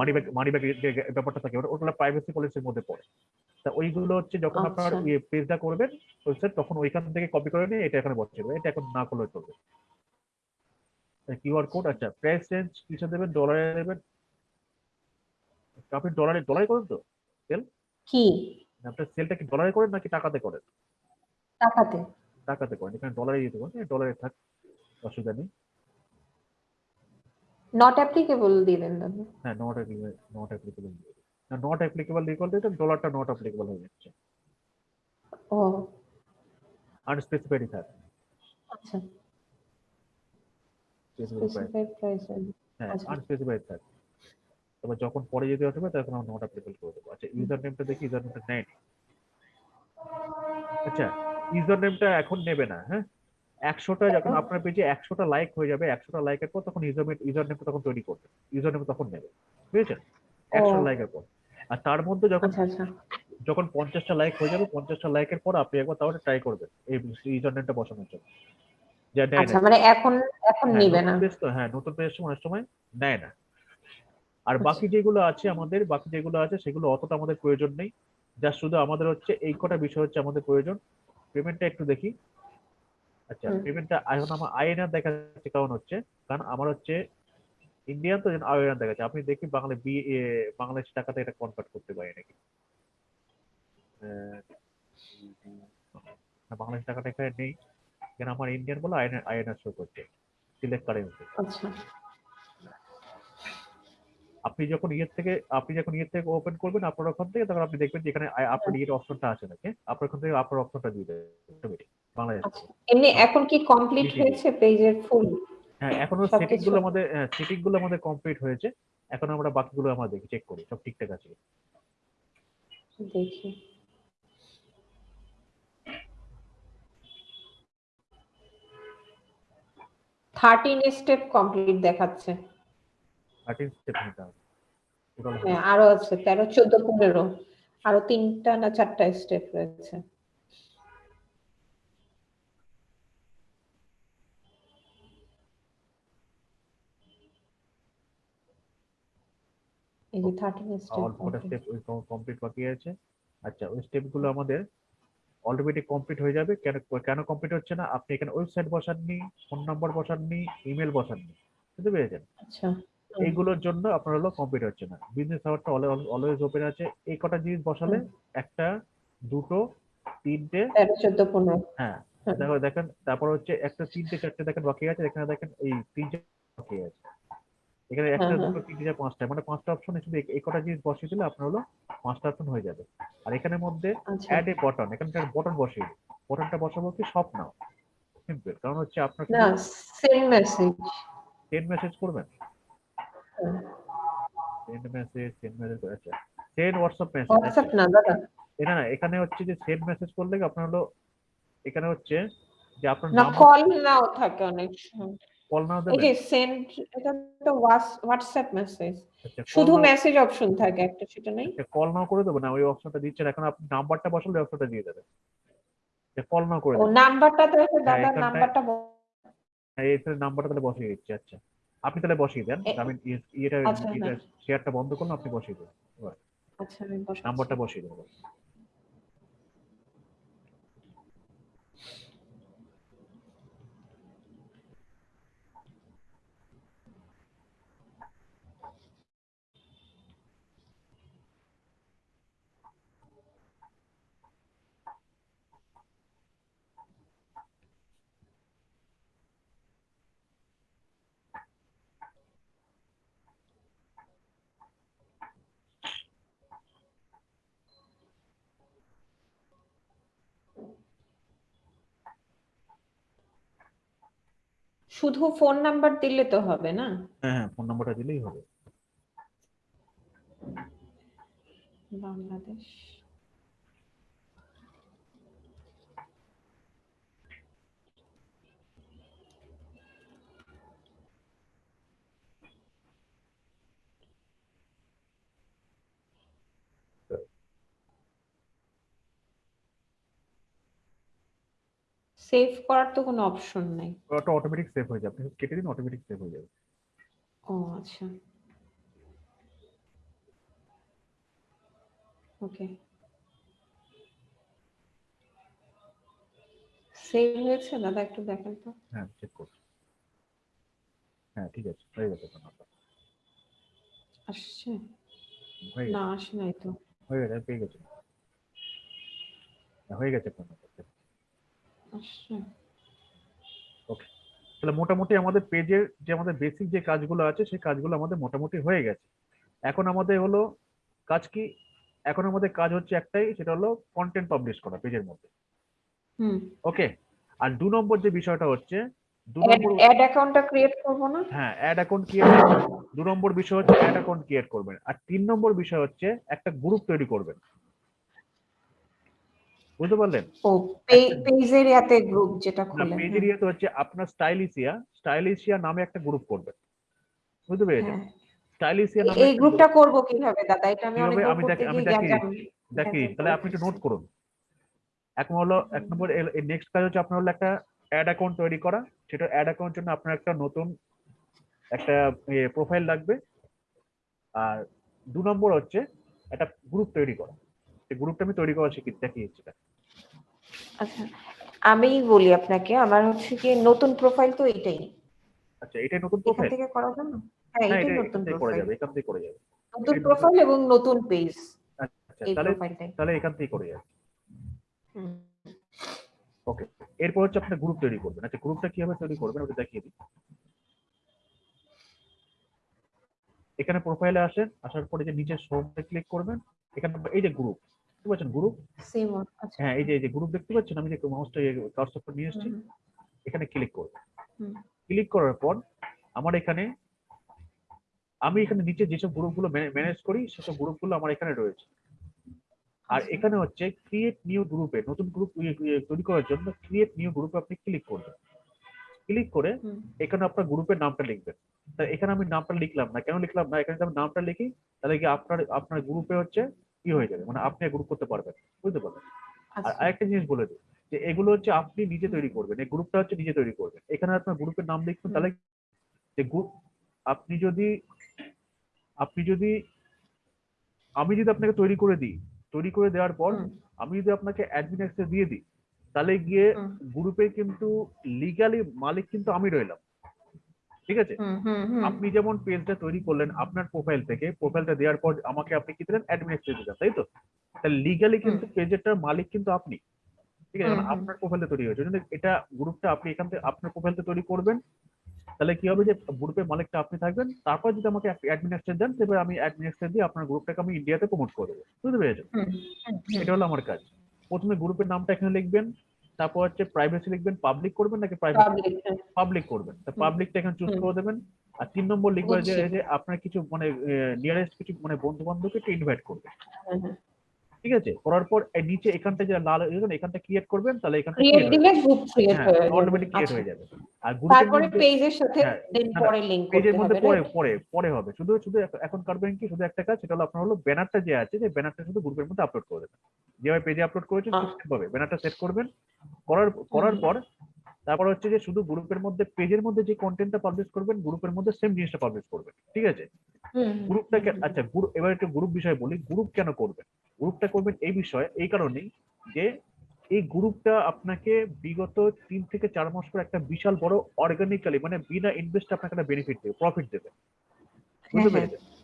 মানি ব্যাগ মানি ব্যাগ যে ব্যাপারটা থাকে ওটা ওটা প্রাইভেসি পলিসির মধ্যে পড়ে। তা ওইগুলো হচ্ছে যখন আপনার আচ্ছা। ইয়ে পেজটা করবেন ওয়েবসাইট তখন ওইখান থেকে কপি করে নিয়ে এটা এখানে বসে এটা এখন না করলে চলবে। কিউআর কোড আচ্ছা প্রাইস চেঞ্জ কিসে দেবেন? ডলারে দেবেন। আপনি ডলারে ডলারে করেন তো সেল কি? আপনার সেলটা কি ডলারে করেন নাকি টাকাতে করেন? টাকাতে। টাকাতে করেন এখানে ডলারে দিতে পারেন ডলারে থাক। অসুবিধা নেই। নট অ্যাপ্লিকেবল দিবেন হ্যাঁ নট নট অ্যাপ্লিকেবল না নট অ্যাপ্লিকেবল লিখল দিতে ডলারটা নট অ্যাপ্লিকেবল হয়ে যাচ্ছে। ও। আনস্পেসিফাইড থাকে। আচ্ছা। স্পেসিফাইড প্রাইস হ্যাঁ। আনস্পেসিফাইড থাকে। তবে যখন পরে যেতে হবে তখন আমরা নট অ্যাপ্লিকেবল করে দেবো। আচ্ছা ইউজার নেমটা দেখি ইউজার নেমটা নেয় আচ্ছা ইউজার নেমটা এখন নেবে না হ্যাঁ? একশোটা যখন আপনার পেজে একশোটা লাইক হয়ে যাবে একশোটা লাইকের পর তখন ইউজার ইউজার নেমটা তখন তৈরি করবে। ইউজার নেম তখন নেবে। বুঝেছেন? একশো লাইকের পর। আর তার মধ্যে যখন আচ্ছা আচ্ছা। যখন পঞ্চাশটা লাইক হয়ে যাবে পঞ্চাশটা লাইকের পর আপনি একবার তাহলে ট্রাই করবেন এই ইউজার নেমটা বসানোর জন্য। আচ্ছা মানে এখন এখন হ্যাঁ, নিবে নতুন না। হ্যাঁ নতুন পেজ অনেক সময় নেয় না। আর। বাকি যেগুলো আছে আমাদের বাকি যেগুলো আছে সেগুলো অতটা আমাদের প্রয়োজন নেই। যা শুধু আমাদের হচ্ছে এই কটা বিষয় হচ্ছে আমাদের প্রয়োজন। পেমেন্টটা একটু দেখি। আচ্ছা। পেমেন্টটা এখন আমার আইএনআর দেখাচ্ছে কারণ হচ্ছে? কারণ আমার হচ্ছে ইন্ডিয়ান তো আইএনআর দেখাচ্ছে। আপনি দেখি বাংলা বি বাংলাদেশ টাকাতে এটা কনভার্ট করতে পারি নাকি? বাংলাদেশ টাকাটা এখানে নেই। কেন আমার ইন্ডিয়ান বলে আইএনআর আইএনআর শো করছে। সিলেক্ট কারেন্সি আচ্ছা। আপনি যখন ইয়ের থেকে আপনি যখন ইয়ের থেকে ওপেন করবেন আপনার ওখান থেকে তখন আপনি দেখবেন যে এখানে আপনার ইয়ের অপশনটা আছে নাকি? আপনার ওখান থেকে আপনার অপশনটা দিয়ে দেবে। automatic, বাংলাদেশ। আচ্ছা এমনি এখন কি কমপ্লিট। হয়েছে পেজের ফুল হ্যাঁ এখনও সেটিংগুলো আমাদের সেটিংগুলো আমাদের কমপ্লিট হয়েছে। এখন আমরা বাকিগুলো আমরা দেখি চেক করি সব ঠিকঠাক আছে দেখি। থার্টিন স্টেপ কমপ্লিট দেখাচ্ছে। থার্টিন স্টেপ নিতে হবে। হ্যাঁ আরও আছে তেরো চোদ্দ পনেরো। আরও তিনটা না চারটা স্টেপ রয়েছে। এই যে স্টেপ অল্প স্টেপ কমপ্লিট বাকি আছে। আচ্ছা ওই আমাদের অলরেডি কমপ্লিট হয়ে যাবে। কেন কেন কমপ্লিট হচ্ছে না? আপনি এখানে ওয়েবসাইট বসাননি ফোন নাম্বার বসাননি ইমেল বসাননি। বুঝতে পেরেছেন? আচ্ছা। এইগুলোর জন্য আপনার হলো কমপ্লিট হচ্ছে না। বিজনেস আওয়ারটা অলওয়েজ ওপেন আছে। এই কটা জিনিস বসালে একটা দুটো তিনটে চোদ্দ পনেরো। হ্যাঁ। দেখো দেখেন তারপর হচ্ছে একটা তিনটে চারটে দেখেন বাকি আছে। এখানে দেখেন এই তিনটে বাকি আছে। এখানে একটা হ্যাঁ, হ্যাঁ। দুটো তিনটে চার পাঁচটা মানে পাঁচটা অপশন শুধু এই- কটা জিনিস বসিয়ে দিলে আপনার হলো পাঁচটা অপশন হয়ে যাবে। আর এখানের মধ্যে অ্যাড এ বটন এখানে বটন বসিয়ে বটনটা বসাবো কি সব নাও সিম্পল কারণ হচ্ছে আপনার না সেম মেসেজ সেন্ড মেসেজ করবেন? সেন্ড মেসেজ সেন্ড মেসেজ আচ্ছা। সেন্ড হোয়াটসঅ্যাপ মেসেজ হোয়াটসঅ্যাপ না দাদা। না না এখানে হচ্ছে যে সেন্ড মেসেজ করলে কি আপনার হলো এখানে হচ্ছে যে আপনার নাম কল নাও থাকে অনেক সময়। কল নাও এই দেবেন যে সেন্ড এটা তো হোয়াটসঅ্যাপ মেসেজ আচ্ছা, call শুধু মেসেজ অপশন থাকে একটা সেটা নেই। আচ্ছা, কল নাও করে দেবো না ওই অপশনটা দিচ্ছেন এখন আপনি নাম্বারটা বসালে অপশনটা দিয়ে দেবে। কল নাও করে ও দেবেন নাম্বারটা তো আছে দাদা নাম্বারটা এই নাম্বারটা তাহলে বসিয়ে দিচ্ছি আচ্ছা। আপনি তাহলে বসিয়ে দেন। আমি আচ্ছা, এটা শেয়ারটা বন্ধ করলাম আপনি বসিয়ে দেন। আচ্ছা নাম্বারটা বসিয়ে দেবো। শুধু ফোন নাম্বার দিলে তো হবে না? হ্যাঁ হ্যাঁ ফোন নাম্বারটা দিলেই হবে। বাংলাদেশ। সেভ করার তো কোনো অপশন নাই। ওটা অটোমেটিক সেভ হয়ে যাবে। আপনি কেটে দিন অটোমেটিক সেভ হয়ে যাবে। ও আচ্ছা। ওকে। সেভ হয়েছে? দাদা একটু দেখেন তো। হ্যাঁ চেক করুন হ্যাঁ ঠিক আছে হয়ে গেছে নাম্বার আসছে? না আসে নাই তো। হয়ে গেছে পেয়ে গেছে। হ্যাঁ, হয়ে গেছে আপনার। আসছে তাহলে মোটামুটি আমাদের পেজের যে আমাদের বেসিক যে কাজগুলো আছে সেই কাজগুলো আমাদের মোটামুটি হয়ে গেছে। এখন আমাদের হলো কাজ কি? এখন আমাদের কাজ হচ্ছে একটাই সেটা হলো কন্টেন্ট পাবলিশ করা পেজের মধ্যে। হুম। ওকে আর দু নম্বর যে বিষয়টা হচ্ছে দু নম্বর অ্যাড অ্যাকাউন্টটা ক্রিয়েট করব না? হ্যাঁ অ্যাড অ্যাকাউন্ট ক্রিয়েট দু নম্বর বিষয় হচ্ছে অ্যাড অ্যাকাউন্ট ক্রিয়েট করবেন। আর তিন নম্বর বিষয় হচ্ছে একটা গ্রুপ তৈরি করবেন। বুঝতে পারলেন? ও ইয়াতে গ্রুপ যেটা খুলেন পেজের ইয়েতে হচ্ছে আপনার স্টাইলিশিয়া স্টাইলিশিয়া নামে একটা গ্রুপ করবেন। বুঝতে পেরেছেন? হ্যাঁ। স্টাইলিশিয়া নামে এই গ্রুপটা করব কীভাবে দাদা? এটা আমি অনেক আমি দেখ- আমি গ্যাঞ্জাম দেখি তাহলে আপনি একটু নোট করুন। এক হলো এক নম্বর নেক্সট কাজ হচ্ছে আপনার হলো একটা অ্যাড অ্যাকাউন্ট তৈরি করা। সেটা অ্যাড অ্যাকাউন্ট জন্য আপনার একটা নতুন একটা প্রোফাইল লাগবে। আর দু নম্বর হচ্ছে একটা গ্রুপ তৈরি করা। গ্রুপটা আমি তৈরি করা শিখি দেখিয়েছি আচ্ছা আমি বলি আপনাকে আমার হচ্ছে কি নতুন প্রোফাইল তো এটাই। আচ্ছা এটাই নতুন প্রোফাইল থেকে করা যাবে? হ্যাঁ হ্যাঁ এটাই নতুন প্রোফাইল যাবে এখান থেকে করে যাবে। নতুন প্রোফাইল এবং নতুন পেজ আচ্ছা তাহলে তাহলে এখান থেকে করে যাবে। ওকে এরপর হচ্ছে আপনার গ্রুপ তৈরি করবেন। আচ্ছা গ্রুপটা কীভাবে তৈরি করবেন ওটা দেখিয়ে দিই। এখানে প্রোফাইলে আসেন আসার পরে যে নিচে সোমে ক্লিক করবেন এখানে এই যে গ্রুপ বুঝতে পারছেন গ্রুপ আচ্ছা। হ্যাঁ এই যে এই যে গ্রুপ দেখতে পাচ্ছেন আমি যে মাউসটা কার্সরটা নিয়ে এসেছি এখানে ক্লিক করবেন। হুম। ক্লিক করার পর আমার এখানে আমি এখানে নিচে যেসব গ্রুপগুলো ম্যানেজ করি সেসব গ্রুপগুলো আমার এখানে রয়েছে। আর আচ্ছা। এখানে হচ্ছে ক্রিয়েট নিউ গ্রুপে নতুন গ্রুপ তৈরি করার জন্য ক্রিয়েট নিউ গ্রুপে আপনি ক্লিক করবেন। ক্লিক করে এখানে আপনার গ্রুপের নামটা লিখবেন। তা এখানে আমি নামটা লিখলাম না কেন লিখলাম না? এখানে যদি আমি নামটা লিখি তাহলে কি আপনার আপনার গ্রুপে হচ্ছে কি হয়ে যাবে মানে আপনি গ্রুপ করতে পারবেন বুঝতে পারবেন আর আচ্ছা। আরেকটা জিনিস বলে দিই যে এগুলো হচ্ছে আপনি নিজে তৈরি করবেন এই গ্রুপটা হচ্ছে নিজে তৈরি করবেন। এখানে আপনার গ্রুপের নাম লিখবেন তাহলে যে গ্রুপ আপনি যদি আপনি যদি আমি যদি আপনাকে তৈরি করে দিই তৈরি করে দেওয়ার পর আমি যদি আপনাকে অ্যাডমিন অ্যাক্সেস দিয়ে দিই তাহলে গিয়ে গ্রুপে কিন্তু লিগালি মালিক কিন্তু আমি রইলাম। ঠিক আছে? আপনি যেমন পেজটা তৈরি করলেন আপনার প্রোফাইল থেকে প্রোফাইলটা দেওয়ার পর আমাকে আপনি কি দিলেন? অ্যাডমিন অ্যাক্সেস দিলেন তাই তো? তাহলে লিগালি কিন্তু পেজেরটার মালিক কিন্তু আপনি। ঠিক আছে। আপনার প্রোফাইলটা তৈরি হয়েছে। এটা গ্রুপটা আপনি এখান থেকে আপনার প্রোফাইলটা তৈরি করবেন। তাহলে কি হবে যে গ্রুপের মালিকটা আপনি থাকবেন। তারপর যদি আমাকে অ্যাডমিন অ্যাক্সেস দেন তবে আমি অ্যাডমিন অ্যাক্সেস দিয়ে আপনার গ্রুপটাকে আমি ইন্ডিয়াতে প্রমোট করে দেবো। বুঝতে পেরেছেন। এটা হলো আমার কাজ। প্রথমে গ্রুপের নামটা এখানে লিখবেন। তারপর হচ্ছে প্রাইভেসি লিখবেন পাবলিক করবেন নাকি প্রাইভেট হ্যাঁ। পাবলিক করবেন। তো পাবলিকটা এখানে চুজ করে দেবেন। আর তিন নম্বর লিখবেন যে আপনার কিছু মানে নিয়ারেস্ট কিছু মানে বন্ধু বান্ধবকে একটু ইনভাইট করবেন। হ্যাঁ, হ্যাঁ। ঠিক আছে? করার পর এই নিচে এখানটা যেটা লাল এখানে এখানটা ক্রিয়েট করবেন তাহলে এখানটা ক্রিয়েট দিলে গ্রুপ ক্রিয়েট হ্যাঁ হয়ে যাবে। অটোমেটিক ক্রিয়েট আচ্ছা। হয়ে যাবে। আর তারপরে পেজের সাথে হ্যাঁ, দেন না, পরে লিংক পেজের মধ্যে পরে পরে পরে হবে। শুধু শুধু এখন- করবেন কি? শুধু একটা কাজ সেটা হলো আপনার হলো ব্যানারটা যে আছে যে ব্যানারটা শুধু গ্রুপের মধ্যে আপলোড করে দেবেন। যেভাবে পেজে আপলোড করেছেন। সেভাবে। ব্যানারটা সেট করবেন। করার করার পর তারপর হচ্ছে যে শুধু গ্রুপের মধ্যে পেজের মধ্যে যে কন্টেন্টটা পাবলিশ করবেন গ্রুপের মধ্যে সেম জিনিসটা পাবলিশ করবেন ঠিক আছে? হুম, হুম, গ্রুপটা আচ্ছা গ্রুপ এবার একটু গ্রুপ বিষয় বলি গ্রুপ কেন করবেন? গ্রুপটা করবেন এই বিষয়ে এই কারণেই যে এই গ্রুপটা আপনাকে বিগত তিন থেকে চার মাস পর একটা বিশাল বড় অর্গানিক্যালি মানে বিনা ইনভেস্ট আপনাকে একটা বেনিফিট দেবে প্রফিট দেবে। বুঝতে হ্যাঁ, পেরেছেন?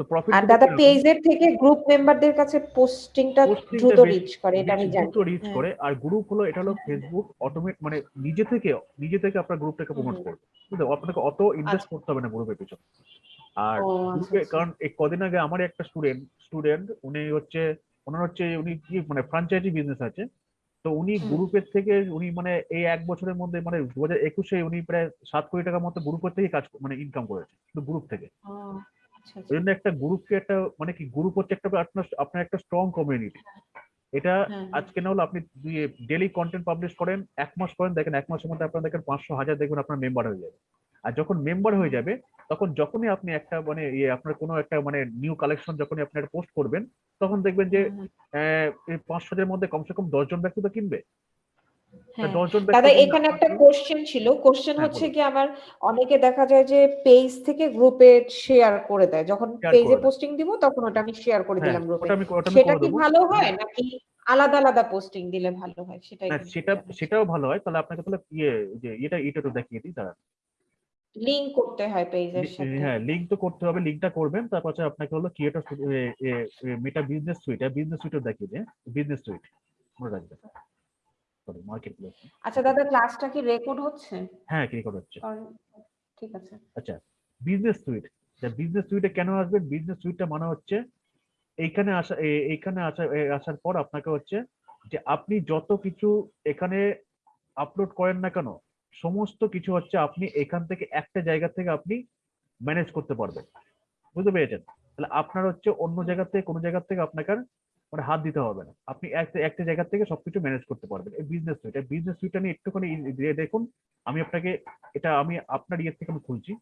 তো প্রফিট আর দাদা পেজের থেকে গ্রুপ মেম্বারদের কাছে পোস্টিংটা দ্রুত রিচ করে এটা আমি জানি। রিচ হ্যাঁ। করে। আর গ্রুপ হলো এটা হলো ফেসবুক অটোমেট মানে নিজে থেকে নিজে থেকে আপনার গ্রুপটাকে প্রমোট করবে। বুঝলে? আপনাকে অত ইনভেস্ট করতে হবে না গ্রুপের পিছনে। আর আচ্ছা, আচ্ছা। কারণ এই কদিন আগে আমার একটা স্টুডেন্ট স্টুডেন্ট উনি হচ্ছে ওনার হচ্ছে উনি কি মানে ফ্রাঞ্চাইজি বিজনেস আছে। তো উনি গ্রুপের থেকে উনি মানে এই এক বছরের মধ্যে মানে দু হাজার একুশে উনি প্রায় সাত কোটি টাকার মতো গ্রুপের থেকে কাজ মানে ইনকাম করেছে শুধু গ্রুপ থেকে। আচ্ছা, ওই আচ্ছা। জন্য একটা গ্রুপকে একটা মানে কি গ্রুপ হচ্ছে একটা আপনার আপনার একটা স্ট্রং কমিউনিটি এটা হ্যাঁ, আজকে না হলে আপনি ডেলি কন্টেন্ট পাবলিশ করেন এক মাস করেন দেখেন এক মাসের মধ্যে আপনার দেখেন পাঁচশো হাজার দেখবেন আপনার মেম্বার হয়ে যাবে। আর যখন মেম্বার হয়ে যাবে তখন যখনই আপনি একটা মানে ইয়ে আপনার কোনো একটা মানে নিউ কালেকশন যখনই আপনি একটা পোস্ট করবেন তখন দেখবেন যে। আহ, পাঁচশো হাজারের মধ্যে কমসে কম দশজন ব্যক্তি তো কিনবে। হ্যাঁ দাদা এখানে একটা কোশ্চেন ছিল। কোশ্চেন হ্যাঁ, হচ্ছে কি আবার অনেকে দেখা যায় যে পেজ থেকে গ্রুপে শেয়ার করে দেয়। যখন পেজে পোস্টিং দিব তখন ওটা আমি শেয়ার করে হ্যাঁ দিলাম গ্রুপে সেটা কি ভালো হয় নাকি আলাদা আলাদা পোস্টিং দিলে ভালো হয়? সেটাই সেটা সেটাও ভালো হয়। তাহলে আপনাকে তাহলে ইয়ে যে এটা এটা তো দেখিয়ে দিই দাঁড়ান। লিংক করতে হয় পেজের সাথে। হ্যাঁ লিঙ্ক তো করতে হবে লিঙ্কটা করবেন। তারপর হচ্ছে আপনাকে হলো creator Meta business suite business সুইটও দেখিয়ে দিই বিজনেস সুইট মনে রাখবেন। সরি মার্কেট প্লেস আচ্ছা দাদা ক্লাসটা কি রেকর্ড হচ্ছে? হ্যাঁ কি রেকর্ড হচ্ছে। ঠিক আছে। আচ্ছা বিজনেস সুইট বিজনেস সুইটে কেন আসবেন বিজনেস সুইটটা মানে হচ্ছে এইখানে আসা এইখানে আসা আসার পর আপনাকে হচ্ছে যে আপনি যত কিছু এখানে আপলোড করেন না কেন সমস্ত কিছু হচ্ছে আপনি এখান থেকে একটা জায়গা থেকে আপনি ম্যানেজ করতে পারবেন। বুঝতে পেরেছেন? তাহলে আপনার হচ্ছে অন্য জায়গা থেকে কোনো জায়গা থেকে আপনাকে মানে হাত দিতে হবে না। আপনি একটা একটা জায়গা থেকে সবকিছু ম্যানেজ করতে পারবেন। এই বিজনেস সুইট এই বিজনেস সুইটটা নিয়ে একটুখানি দিয়ে দেখুন আমি আপনাকে এটা আমি আপনার ইয়ে থেকে আমি খুলছি।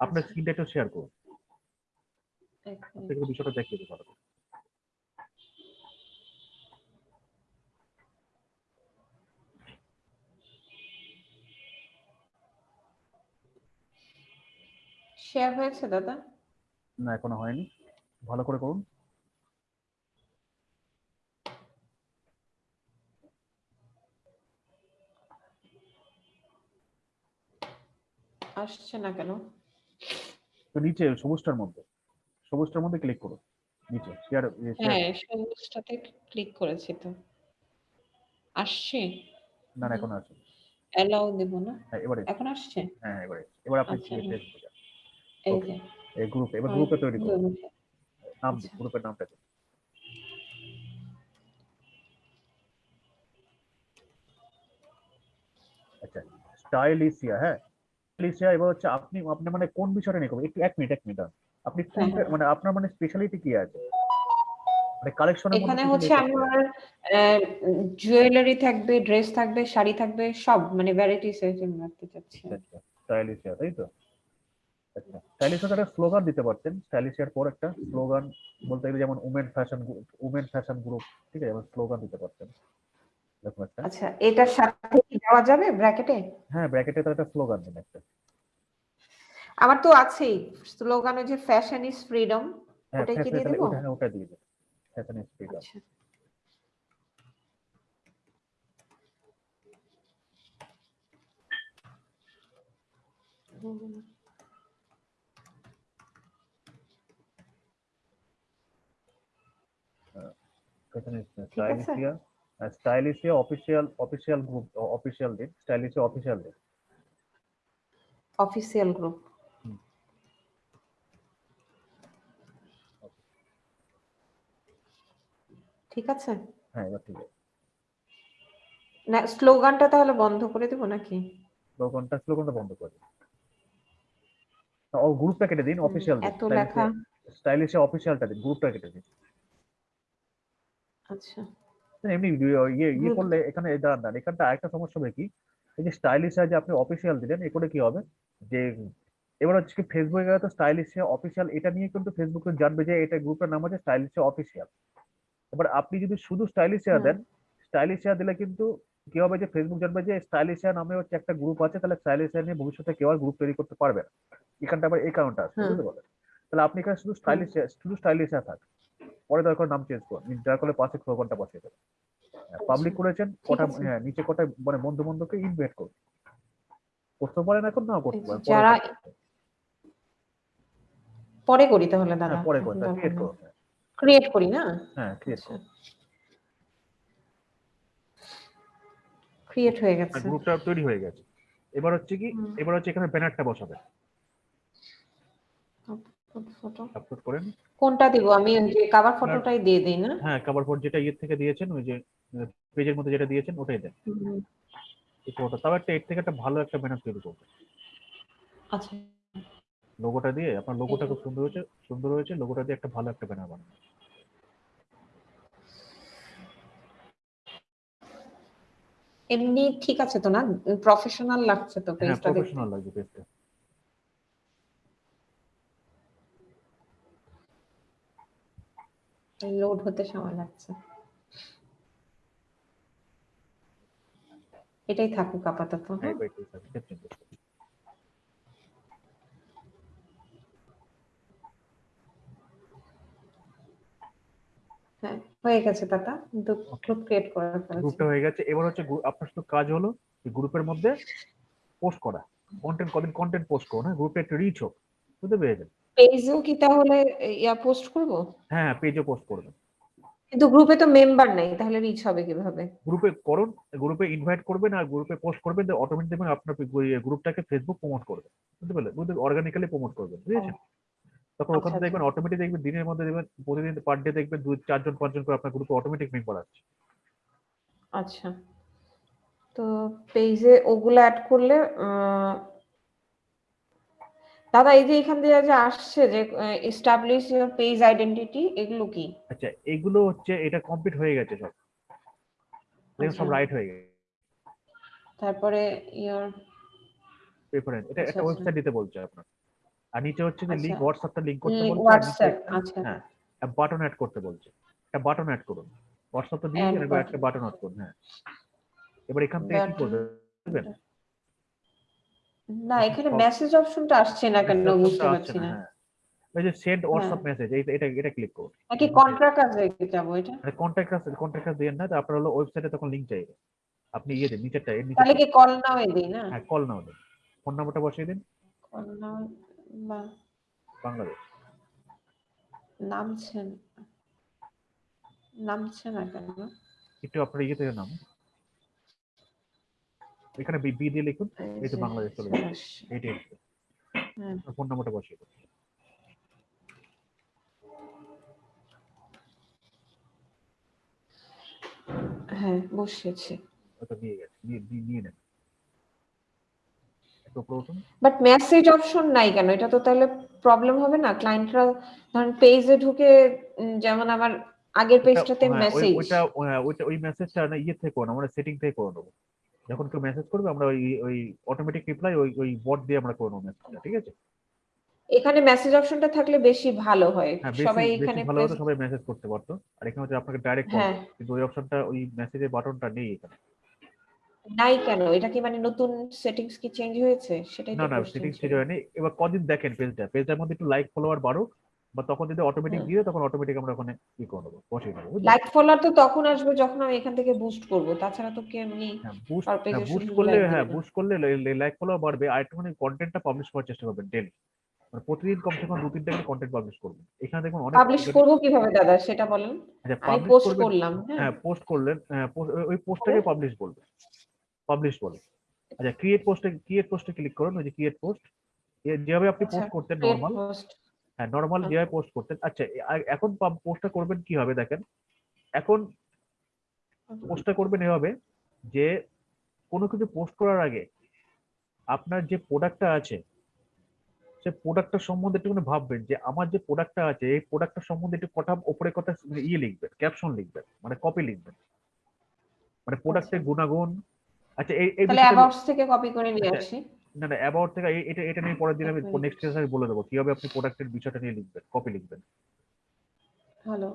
আপনার আচ্ছা। স্ক্রিনটা একটু শেয়ার করুন। আপনাকে বিষয়টা দেখিয়ে দিতে পারব শেয়ার হয়েছে দাদা? না এখনও হয়নি। ভালো করে করুন। আসছে না কেন? তো নিচে সবুজটার মধ্যে সবুজটার মধ্যে ক্লিক করো নিচে শেয়ার হ্যাঁ সবুজটাতে ক্লিক করেছি তো। আসছে? না না এখন আছে অ্যালাউ দেব না? হ্যাঁ এবারে এখন আসছে? হ্যাঁ এবারে এবার আপনি আচ্ছা, হ্যাঁ। এই. যে। এই গ্রুপে এবার হ্যাঁ, গ্রুপে তৈরি করুন নাম আচ্ছা। গ্রুপের নামটা দিন। আচ্ছা স্টাইলিশিয়া হ্যাঁ? স্টাইলিশিয়া এবার হচ্ছে আপনি আপনি মানে কোন বিষয়টা নিয়ে করবেন? একটু এক মিনিট এক মিনিট আপনি কোনটা হ্যাঁ। মানে আপনার মানে স্পেশালিটি কি আছে? মানে কালেকশনের এখানে হচ্ছে আমার জুয়েলারি থাকবে ড্রেস থাকবে শাড়ি থাকবে সব মানে ভ্যারাইটিস আইটেম রাখতে চাচ্ছি। স্টাইলিশিয়া তাই তো? আচ্ছা একটা স্লোগান দিতে পারতেন। স্টাইলিশিয়ার পর একটা স্লোগান বলতে গেলে যেমন women fashion women fashion group ঠিক আছে? যেমন স্লোগান দিতে পারতেন। এরকম একটা আচ্ছা এটার সাথে কি দেওয়া যাবে ব্র্যাকেটে? হ্যাঁ ব্র্যাকেটে তো একটা স্লোগান দিন একটা। আমার তো আছেই। স্লোগান যে ফ্যাশন ইজ ফ্রিডম হ্যাঁ ওটাই কি দিয়ে তাহলে ওটা হ্যাঁ ওটা দিয়ে fashion is freedom fashion is. Stylishia official official group official দিন স্টাইলিশিয়া অফিসিয়াল দিন অফিসিয়াল গ্রুপ। ঠিক আছে? হ্যাঁ এবার ঠিক আছে। না স্লোগানটা তাহলে বন্ধ করে দেবো নাকি? স্লোগানটা স্লোগানটা বন্ধ করে ও গ্রুপটা কেটে দিন হুম, অফিসিয়াল এত লেখা। স্টাইলিশিয়া অফিসিয়ালটা দিন গ্রুপটা কেটে দিন। আচ্ছা। এমনি ইয়ে ইয়ে করলে এখানে দাঁড়ান দাঁড়ান এখানটা আরেকটা সমস্যা হবে কি? এই যে স্টাইলিশ যে আপনি অফিসিয়াল দিলেন এ করে কি হবে? যে এবার হচ্ছে কি ফেসবুকে গেলে তো স্টাইলিশ অফিসিয়াল এটা নিয়ে কিন্তু ফেসবুকে জানবে যে এটা গ্রুপের নাম হচ্ছে স্টাইলিশ অফিসিয়াল এবার আপনি যদি শুধু স্টাইলিশ হুম। দেন স্টাইলিশ দিলে কিন্তু কি হবে যে ফেসবুক জানবে যে স্টাইলিশ নামে হচ্ছে একটা গ্রুপ আছে তাহলে স্টাইলিশ নিয়ে ভবিষ্যতে কেউ আর গ্রুপ তৈরি করতে পারবে না। এখানটা আবার এই কারণটা আছে বুঝতে পারলেন? তাহলে আপনি এখানে শুধু স্টাইলিশ শুধু স্টাইলিশ থাক। পরে দরকার নাম চেঞ্জ করুন দয়া করে পাশে স্লোগানটা বসিয়ে দেবেন পাবলিক করেছেন কটা হ্যাঁ নিচে কটা মানে বন্ধু বন্ধুকে ইনভাইট করুন। করতে পারেন এখন নাও করতে পারেন যারা- পরে করি তাহলে দাদা। হ্যাঁ পরে করুন ক্রিয়েট করুন ক্রিয়েট করি না? হ্যাঁ ক্রিয়েট আচ্ছা। করুন। ক্রিয়েট হয়ে গেছে। গ্রুপটা তৈরি হয়ে গেছে। এবার হচ্ছে কি এবার হচ্ছে এখানে ব্যানারটা বসাবেন। ফটো আপলোড করেন। কোনটা দিব? আমি যে কাভার ফটোটাই দিয়ে দিই না? হ্যাঁ কভার ফটো যেটা ইয়ে থেকে দিয়েছেন ওই যে পেজের মধ্যে যেটা দিয়েছেন ওটাই দেন। এই ফটো তাও একটা এর থেকে একটা ভালো একটা ব্যানার তৈরি করবেন। আচ্ছা। লোগোটা দিয়ে আপনার লোগোটা খুব সুন্দর হয়েছে সুন্দর হয়েছে লোগোটা দিয়ে একটা ভালো একটা ব্যানার বানাবেন। এমনি ঠিক আছে তো না? প্রফেশনাল লাগছে তো পেজটা দেখতে? প্রফেশনাল লাগবে পেজটা লোড হতে সময় লাগছে। এটাই থাকুক আপাতত হ্যাঁ? হ্যাঁ। হ্যাঁ হয়ে গেছে দাদা গ্রুপ ক্রিয়েট করা গ্রুপটা হয়ে গেছে এবার হচ্ছে আপনার শুধু কাজ হলো গ্রুপের মধ্যে পোস্ট করা। কন্টেন্ট কদিন কন্টেন্ট পোস্ট করো না গ্রুপে একটু রিচ হোক বুঝতে পেরেছেন? পেজেও কি তাহলে ইয়া পোস্ট করব? হ্যাঁ পেজে পোস্ট করবেন কিন্তু গ্রুপে তো মেম্বার নাই তাহলে রিচ হবে কীভাবে? গ্রুপে করুন গ্রুপে ইনভাইট করবেন আর গ্রুপে পোস্ট করবেন অটোমেটিক দেখবেন আপনার গ্রুপটাকে ফেসবুক প্রমোট করবে। বুঝতে পারলেন? বুঝতে অর্গানিক্যালি প্রমোট করবেন বুঝেছেন তখন ওখানে আচ্ছা, দেখবেন অটোমেটিক দেখবেন দিনের মধ্যে দেখবেন প্রতিদিন পার ডে দেখবেন দুই চারজন পাঁচজন করে আপনার গ্রুপে অটোমেটিক মেম্বার আছে। আচ্ছা। তো পেজে ওগুলো অ্যাড করলে দাদা এই যে এখান দিয়ে যে আসছে যে এস্টাবলিশ পেজ আইডেন্টিটি এগুলো কি আচ্ছা এগুলো হচ্ছে এটা কমপ্লিট হয়ে গেছে সব দেখুন সব আচ্ছা। রাইট হয়ে গেছে তারপরে ইয়োর প্রেফারেন্স এটা আচ্ছা, একটা আচ্ছা। ওয়েবসাইট দিতে বলছে আপনার আর নিচে হচ্ছে যে লিংক আচ্ছা। হোয়াটসঅ্যাপটা লিংক করতে বলছে হোয়াটসঅ্যাপ একটা- আচ্ছা হ্যাঁ বাটন অ্যাড করতে বলছে একটা বাটন অ্যাড করুন হোয়াটসঅ্যাপ তো দিয়ে একটা বাটন অ্যাড করুন হ্যাঁ এবার এখান থেকে কি করবেন? না এখানে মেসেজ অপশনটা আসছে না কেন? বুঝতে পারছি না হ্যাঁ। ওই যে সেন্ড হোয়াটসঅ্যাপ মেসেজ এটা এটা ক্লিক করুন। নাকি কন্ট্রাক্ট কাজে যাব এটা? কন্ট্যাক্ট আছে কন্ট্যাক্ট আছে দেন না তো আপনার হলো ওয়েবসাইটে তখন লিংক চাইবে। আপনি ইয়ে দিন নিচেরটা এর নিচে তাহলে কি কল নাও দিই না? হ্যাঁ কল নাও দিন। ফোন নাম্বারটা বসিয়ে দিন। কল নাও বা বাংলাদেশ। নামছে না। নামছে না কেন? একটু আপনার ইয়ে থেকে নাম। এখানে বি দিয়ে লিখুন এই তো বাংলাদেশ চলে যাবে। এইটা হ্যাঁ। ফোন নাম্বারটা বসিয়ে দিন। হ্যাঁ বসিয়েছি। ওটা নিয়ে গেছে নিয়ে নিয়ে- নেন। বাট মেসেজ অপশন নাই কেন? এটা তো তাহলে প্রবলেম হবে না? ক্লায়েন্টরা ধরেন পেজে ঢুকে যেমন আমার আগের পেজটাতে হ্যাঁ, মেসেজ ওইটা হ্যাঁ, ওইটা ওই মেসেজটা না ইয়ে থেকে করুন আমরা সেটিং থেকে করে নেব যখন কেউ মেসেজ করবে আমরা ওই ওই অটোমেটিক রিপ্লাই ওই ওই বট দিয়ে আমরা করে নেব মেসেজটা ঠিক আছে? এখানে মেসেজ অপশনটা থাকলে বেশি ভালো হয়। হ্যাঁ সবাই এখানে ভালো হতো সবাই মেসেজ করতে পারতো। আর এখানে হচ্ছে আপনাকে ডাইরেক্ট কল হ্যাঁ। কিন্তু ওই অপশনটা ওই মেসেজের বাটনটা নেই এখানে। নাই কেন? এটা কি মানে নতুন সেটিংস কি চেঞ্জ হয়েছে? সেটাই না না সেটিংস। ঠিক হয়নি। এবার কদিন দেখেন পেজটা পেজটার মধ্যে একটু লাইক ফলোয়ার বাড়ুক। বা তখন যদি অটোমেটিক দিয়ে তখন অটোমেটিক আমরা ওখানে ই করে নেব বসিয়ে নেব? লাইক ফলোয়ার তো তখন আসবে যখন আমি এখান থেকে বুস্ট করব তাছাড়া তো কি এমনি হ্যাঁ বুস্ট করলে হ্যাঁ বুস্ট করলে লাইক ফলোয়ার বাড়বে আর একটুখানি কন্টেন্টটা পাবলিশ করার চেষ্টা করবেন ডেলি মানে প্রতিদিন কমসে কম দু তিনটা করে কন্টেন্ট পাবলিশ করবেন। এখানে দেখুন অনেক পাবলিশ করব কীভাবে দাদা সেটা বলেন? আচ্ছা, আমি পোস্ট করলাম হ্যাঁ। হ্যাঁ পোস্ট করলেন হ্যাঁ, ওই- পোস্টটাকে পাবলিশ বলবে। পাবলিশ বলে। আচ্ছা ক্রিয়েট পোস্টে ক্রিয়েট পোস্টে ক্লিক করুন ওই যে ক্রিয়েট পোস্ট যেভাবে আপনি আচ্ছা, পোস্ট করতেন create নর্মাল হ্যাঁ নর্মাল যেভাবে পোস্ট করতেন। আচ্ছা এখন পোস্টটা করবেন কি হবে দেখেন? এখন পোস্টটা করবেন এভাবে যে কোনো কিছু পোস্ট করার আগে আপনার যে প্রোডাক্টটা আছে সে প্রোডাক্টটা সম্বন্ধে একটুখানি ভাববেন যে আমার যে প্রোডাক্টটা আছে এই প্রোডাক্টটা সম্বন্ধে একটু কথা ওপরে কথা ইয়ে লিখবেন ক্যাপশন লিখবেন মানে কপি লিখবেন। মানে প্রোডাক্টের আচ্ছা। গুণাগুণ। আচ্ছা এই থেকে কপি করে নিয়ে আচ্ছা, আসি। না না অ্যাবাউট থেকে এটা এটা নিয়ে পরের দিন আমি। নেক্সট ক্লাসে আমি বলে দেবো। কীভাবে আপনি প্রোডাক্টের বিষয়টা নিয়ে লিখবেন কপি লিখবেন। হ্যালো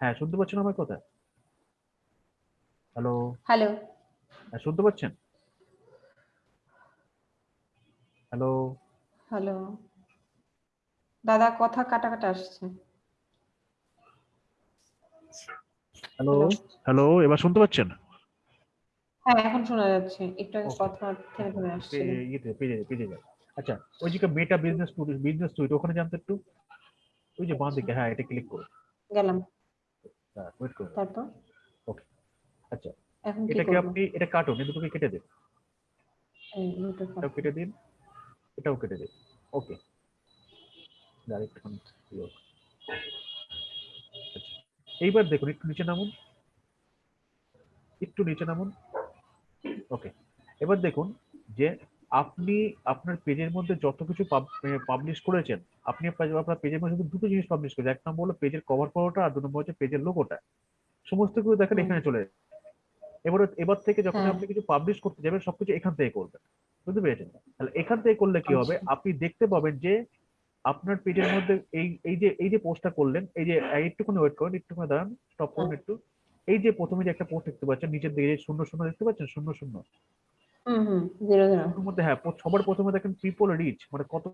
হ্যাঁ শুনতে পাচ্ছেন আমার কথা? হ্যালো হ্যালো হ্যাঁ শুনতে পাচ্ছেন? হ্যালো হ্যালো দাদা কথা কাটা কাটা আসছে হ্যালো হ্যালো এবার শুনতে পাচ্ছেন? হ্যাঁ এখন শোনা যাচ্ছে। একটু আগে কথা থেমে থেমে আসছিল। ইয়েতে পেজে পেজে যায় আচ্ছা ওই যে মেটা বিজনেস বিজনেস ওখানে জানতে একটু? ওই যে বাঁ দিকে হ্যাঁ এটা ক্লিক গেলাম। হ্যাঁ ওয়েট তারপর? আচ্ছা এখন কি এটাকে আপনি এটা কাটুন এই দুটোকে কেটে দিন। এই এটাও কেটে দিন এটাও কেটে দিন। ওকে ডাইরেক্ট আচ্ছা এইবার দেখুন একটু নিচে নামুন। একটু নিচে নামুন। ওকে এবার দেখুন যে আপনি আপনার পেজের মধ্যে যত কিছু পাবলিশ করেছেন আপনি আপনার পেজের মধ্যে শুধু দুটো জিনিস পাবলিশ করেছেন। এক নম্বর হলো পেজের কভার ফটোটা আর দু নম্বর হচ্ছে পেজের লোগোটা সমস্ত কিছু দেখেন এখানে চলে। এবার এবার থেকে যখন হ্যাঁ। আপনি কিছু পাবলিশ করতে যাবেন সবকিছু এখান থেকে করবেন। বুঝতে পেরেছেন? তাহলে এখান থেকে করলে কি হবে? আচ্ছা। আপনি দেখতে পাবেন যে আপনার পেজের মধ্যে এই এই যে এই যে পোস্টটা করলেন এই যে একটুখানি ওয়েট করুন একটুখানি দাঁড়ান স্টপ করুন একটু। এই যে প্রথমে যে একটা পোস্ট দেখতে পাচ্ছেন নিচের দিকে শূন্য শূন্য দেখতে পাচ্ছেন? শূন্য শূন্য। মধ্যে হ্যাঁ সবার প্রথমে দেখেন পিপল রিচ মানে কত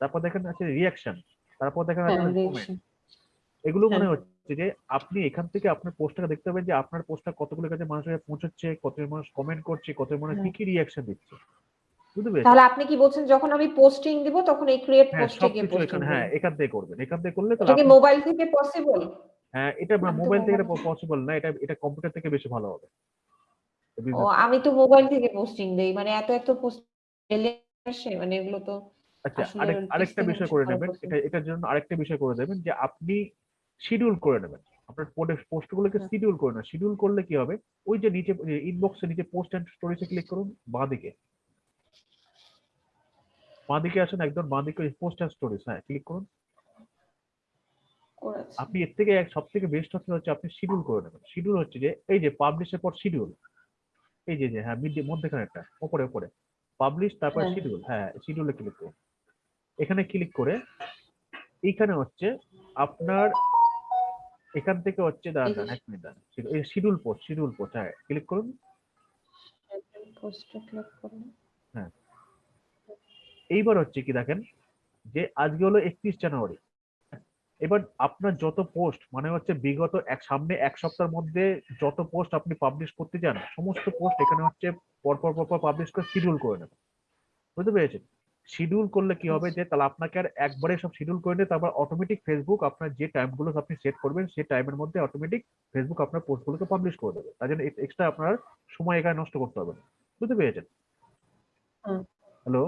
তারপর দেখেন আছে রিয়াকশন তারপর দেখেন হ্যাঁ আছে এগুলো মনে হ্যাঁ। হচ্ছে যে আপনি এখান থেকে আপনার পোস্টটা দেখতে পাবেন যে আপনার পোস্টটা কতগুলো কাছে মানুষের কাছে পৌঁছচ্ছে কত মানুষ কমেন্ট করছে কত মানুষ কি হ্যাঁ। কি রিয়াকশন দিচ্ছে তাহলে আপনি কি বলছেন যখন আমি পোস্টিং দিব তখন এই ক্রিয়েট পোস্টে পোস্টিং হ্যাঁ এখান থেকে করবেন। এখান থেকে করলে তাহলে মোবাইল থেকে পসিবল এটা মোবাইল থেকে পসিবল না এটা এটা কম্পিউটার থেকে বেশি ভালো হবে। ও আমি তো মোবাইল থেকে পোস্টিং দেই মানে এত এত পোস্ট আসে মানে এগুলো তো আচ্ছা আরেক আরেকটা বিষয় করে নেবেন এটা এটার জন্য আরেকটা বিষয় করে দেবেন যে আপনি শিডিউল করে নেবেন। আপনার পোস্টগুলোকে হুম। শিডিউল করে নেন শিডিউল করলে কি হবে? ওই যে নিচে ইনবক্সে নিচে পোস্ট এন্ড স্টোরিজে ক্লিক করুন বাঁ দিকে বাঁ দিকে আসেন একদম বাঁ দিকে পোস্ট এন্ড স্টোরিজ হ্যাঁ ক্লিক করুন। আপনি এর থেকে এক সব থেকে বেস্ট অপশন হচ্ছে আপনি শিডিউল করে নেবেন। শিডিউল হচ্ছে যে এই যে পাবলিশের পর শিডিউল এই যে যে হ্যাঁ মিড মধ্যেখানে একটা উপরে উপরে পাবলিশ তারপর হ্যাঁ। শিডিউল হ্যাঁ শিডিউলে ক্লিক করুন। এখানে ক্লিক করে এইখানে হচ্ছে আপনার এখান থেকে হচ্ছে দাঁড়ান দাঁড়ান, এক মিনিট দাঁড়ান। এই শিডিউল পোস্ট শিডিউল পোস্ট হ্যাঁ ক্লিক করুন। পোস্টে ক্লিক করুন। হ্যাঁ। এইবার হচ্ছে কি দেখেন যে আজকে হলো একত্রিশ জানুয়ারি। এবার আপনার যত পোস্ট মানে হচ্ছে বিগত এক সামনে এক সপ্তাহের মধ্যে যত পোস্ট আপনি পাবলিশ করতে চান সমস্ত পোস্ট এখানে হচ্ছে পরপর পরপর পাবলিশ করে শিডিউল করে নেবেন। বুঝতে পেরেছেন? শিডিউল করলে কি হবে যে তাহলে আপনাকে আর একবারে সব শিডিউল করে নিয়ে তারপর অটোমেটিক ফেসবুক আপনার যে টাইমগুলো আপনি সেট করবেন সেই টাইমের মধ্যে অটোমেটিক ফেসবুক আপনার পোস্টগুলোকে পাবলিশ করে দেবে। তার জন্য এক্সট্রা আপনার সময় এখানে নষ্ট করতে হবে না। বুঝতে পেরেছেন। হ্যালো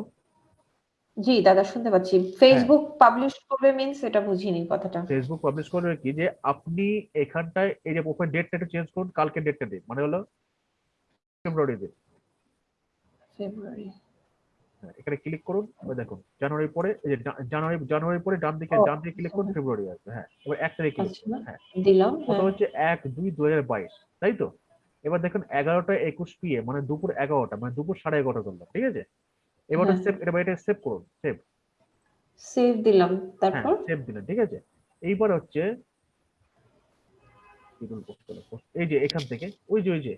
জি দাদা শুনতে পাচ্ছি। ফেসবুক পাবলিশ করবে মিন্স এটা বুঝিনি কথাটা। ফেসবুক পাবলিশ করবে কি যে আপনি এখানটায় এই যে ওপেন ডেটটা একটু চেঞ্জ করুন কালকে ডেটটা দিন। মানে হলো ফেব্রুয়ারি দিন ফেব্রুয়ারি হ্যাঁ, এখানে ক্লিক করুন ওই দেখুন জানুয়ারি পরে এই যে জানুয়ারি জানুয়ারি পরে ডান দিকে ডান দিকে ক্লিক করুন আচ্ছা। ফেব্রুয়ারি আসবে হ্যাঁ। এবার এক তারিখ ক্লিক আচ্ছা হ্যাঁ। দিলাম কত হ্যাঁ। হচ্ছে এক দুই দু হাজার বাইশ তাই তো? এবার দেখুন এগারোটা একুশ পিএ মানে দুপুর এগারোটা মানে দুপুর সাড়ে এগারোটা করলাম ঠিক আছে? এবার হ্যাঁ। সেভ এবার এটা সেভ করুন সেভ সেভ দিলাম হ্যাঁ তারপর? সেভ দিলেন ঠিক আছে? এইবার হচ্ছে এই যে এখান থেকে ওই যে ওই যে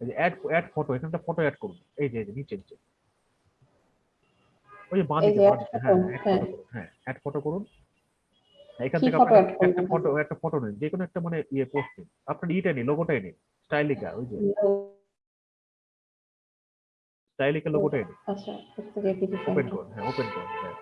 এই যে অ্যাড অ্যাড ফটো এখানটা ফটো অ্যাড করুন। এই যে এই যে নিচে নিচে। ওই যে বাঁ দিকে হ্যাঁ অ্যাড হ্যাঁ। ফটো করুন হ্যাঁ অ্যাড ফটো করুন। এখান থেকে একটা ফটো একটা ফটো নিন যে কোনো একটা মানে ইয়ে পোস্ট নিন আপনার ইটা নিন লোগোটাই নিন স্টাইলিকা ওই যে। স্টাইলিকা লোগোটাই নিন আচ্ছা একটু জেপিটি ওপেন করুন হ্যাঁ ওপেন করুন হ্যাঁ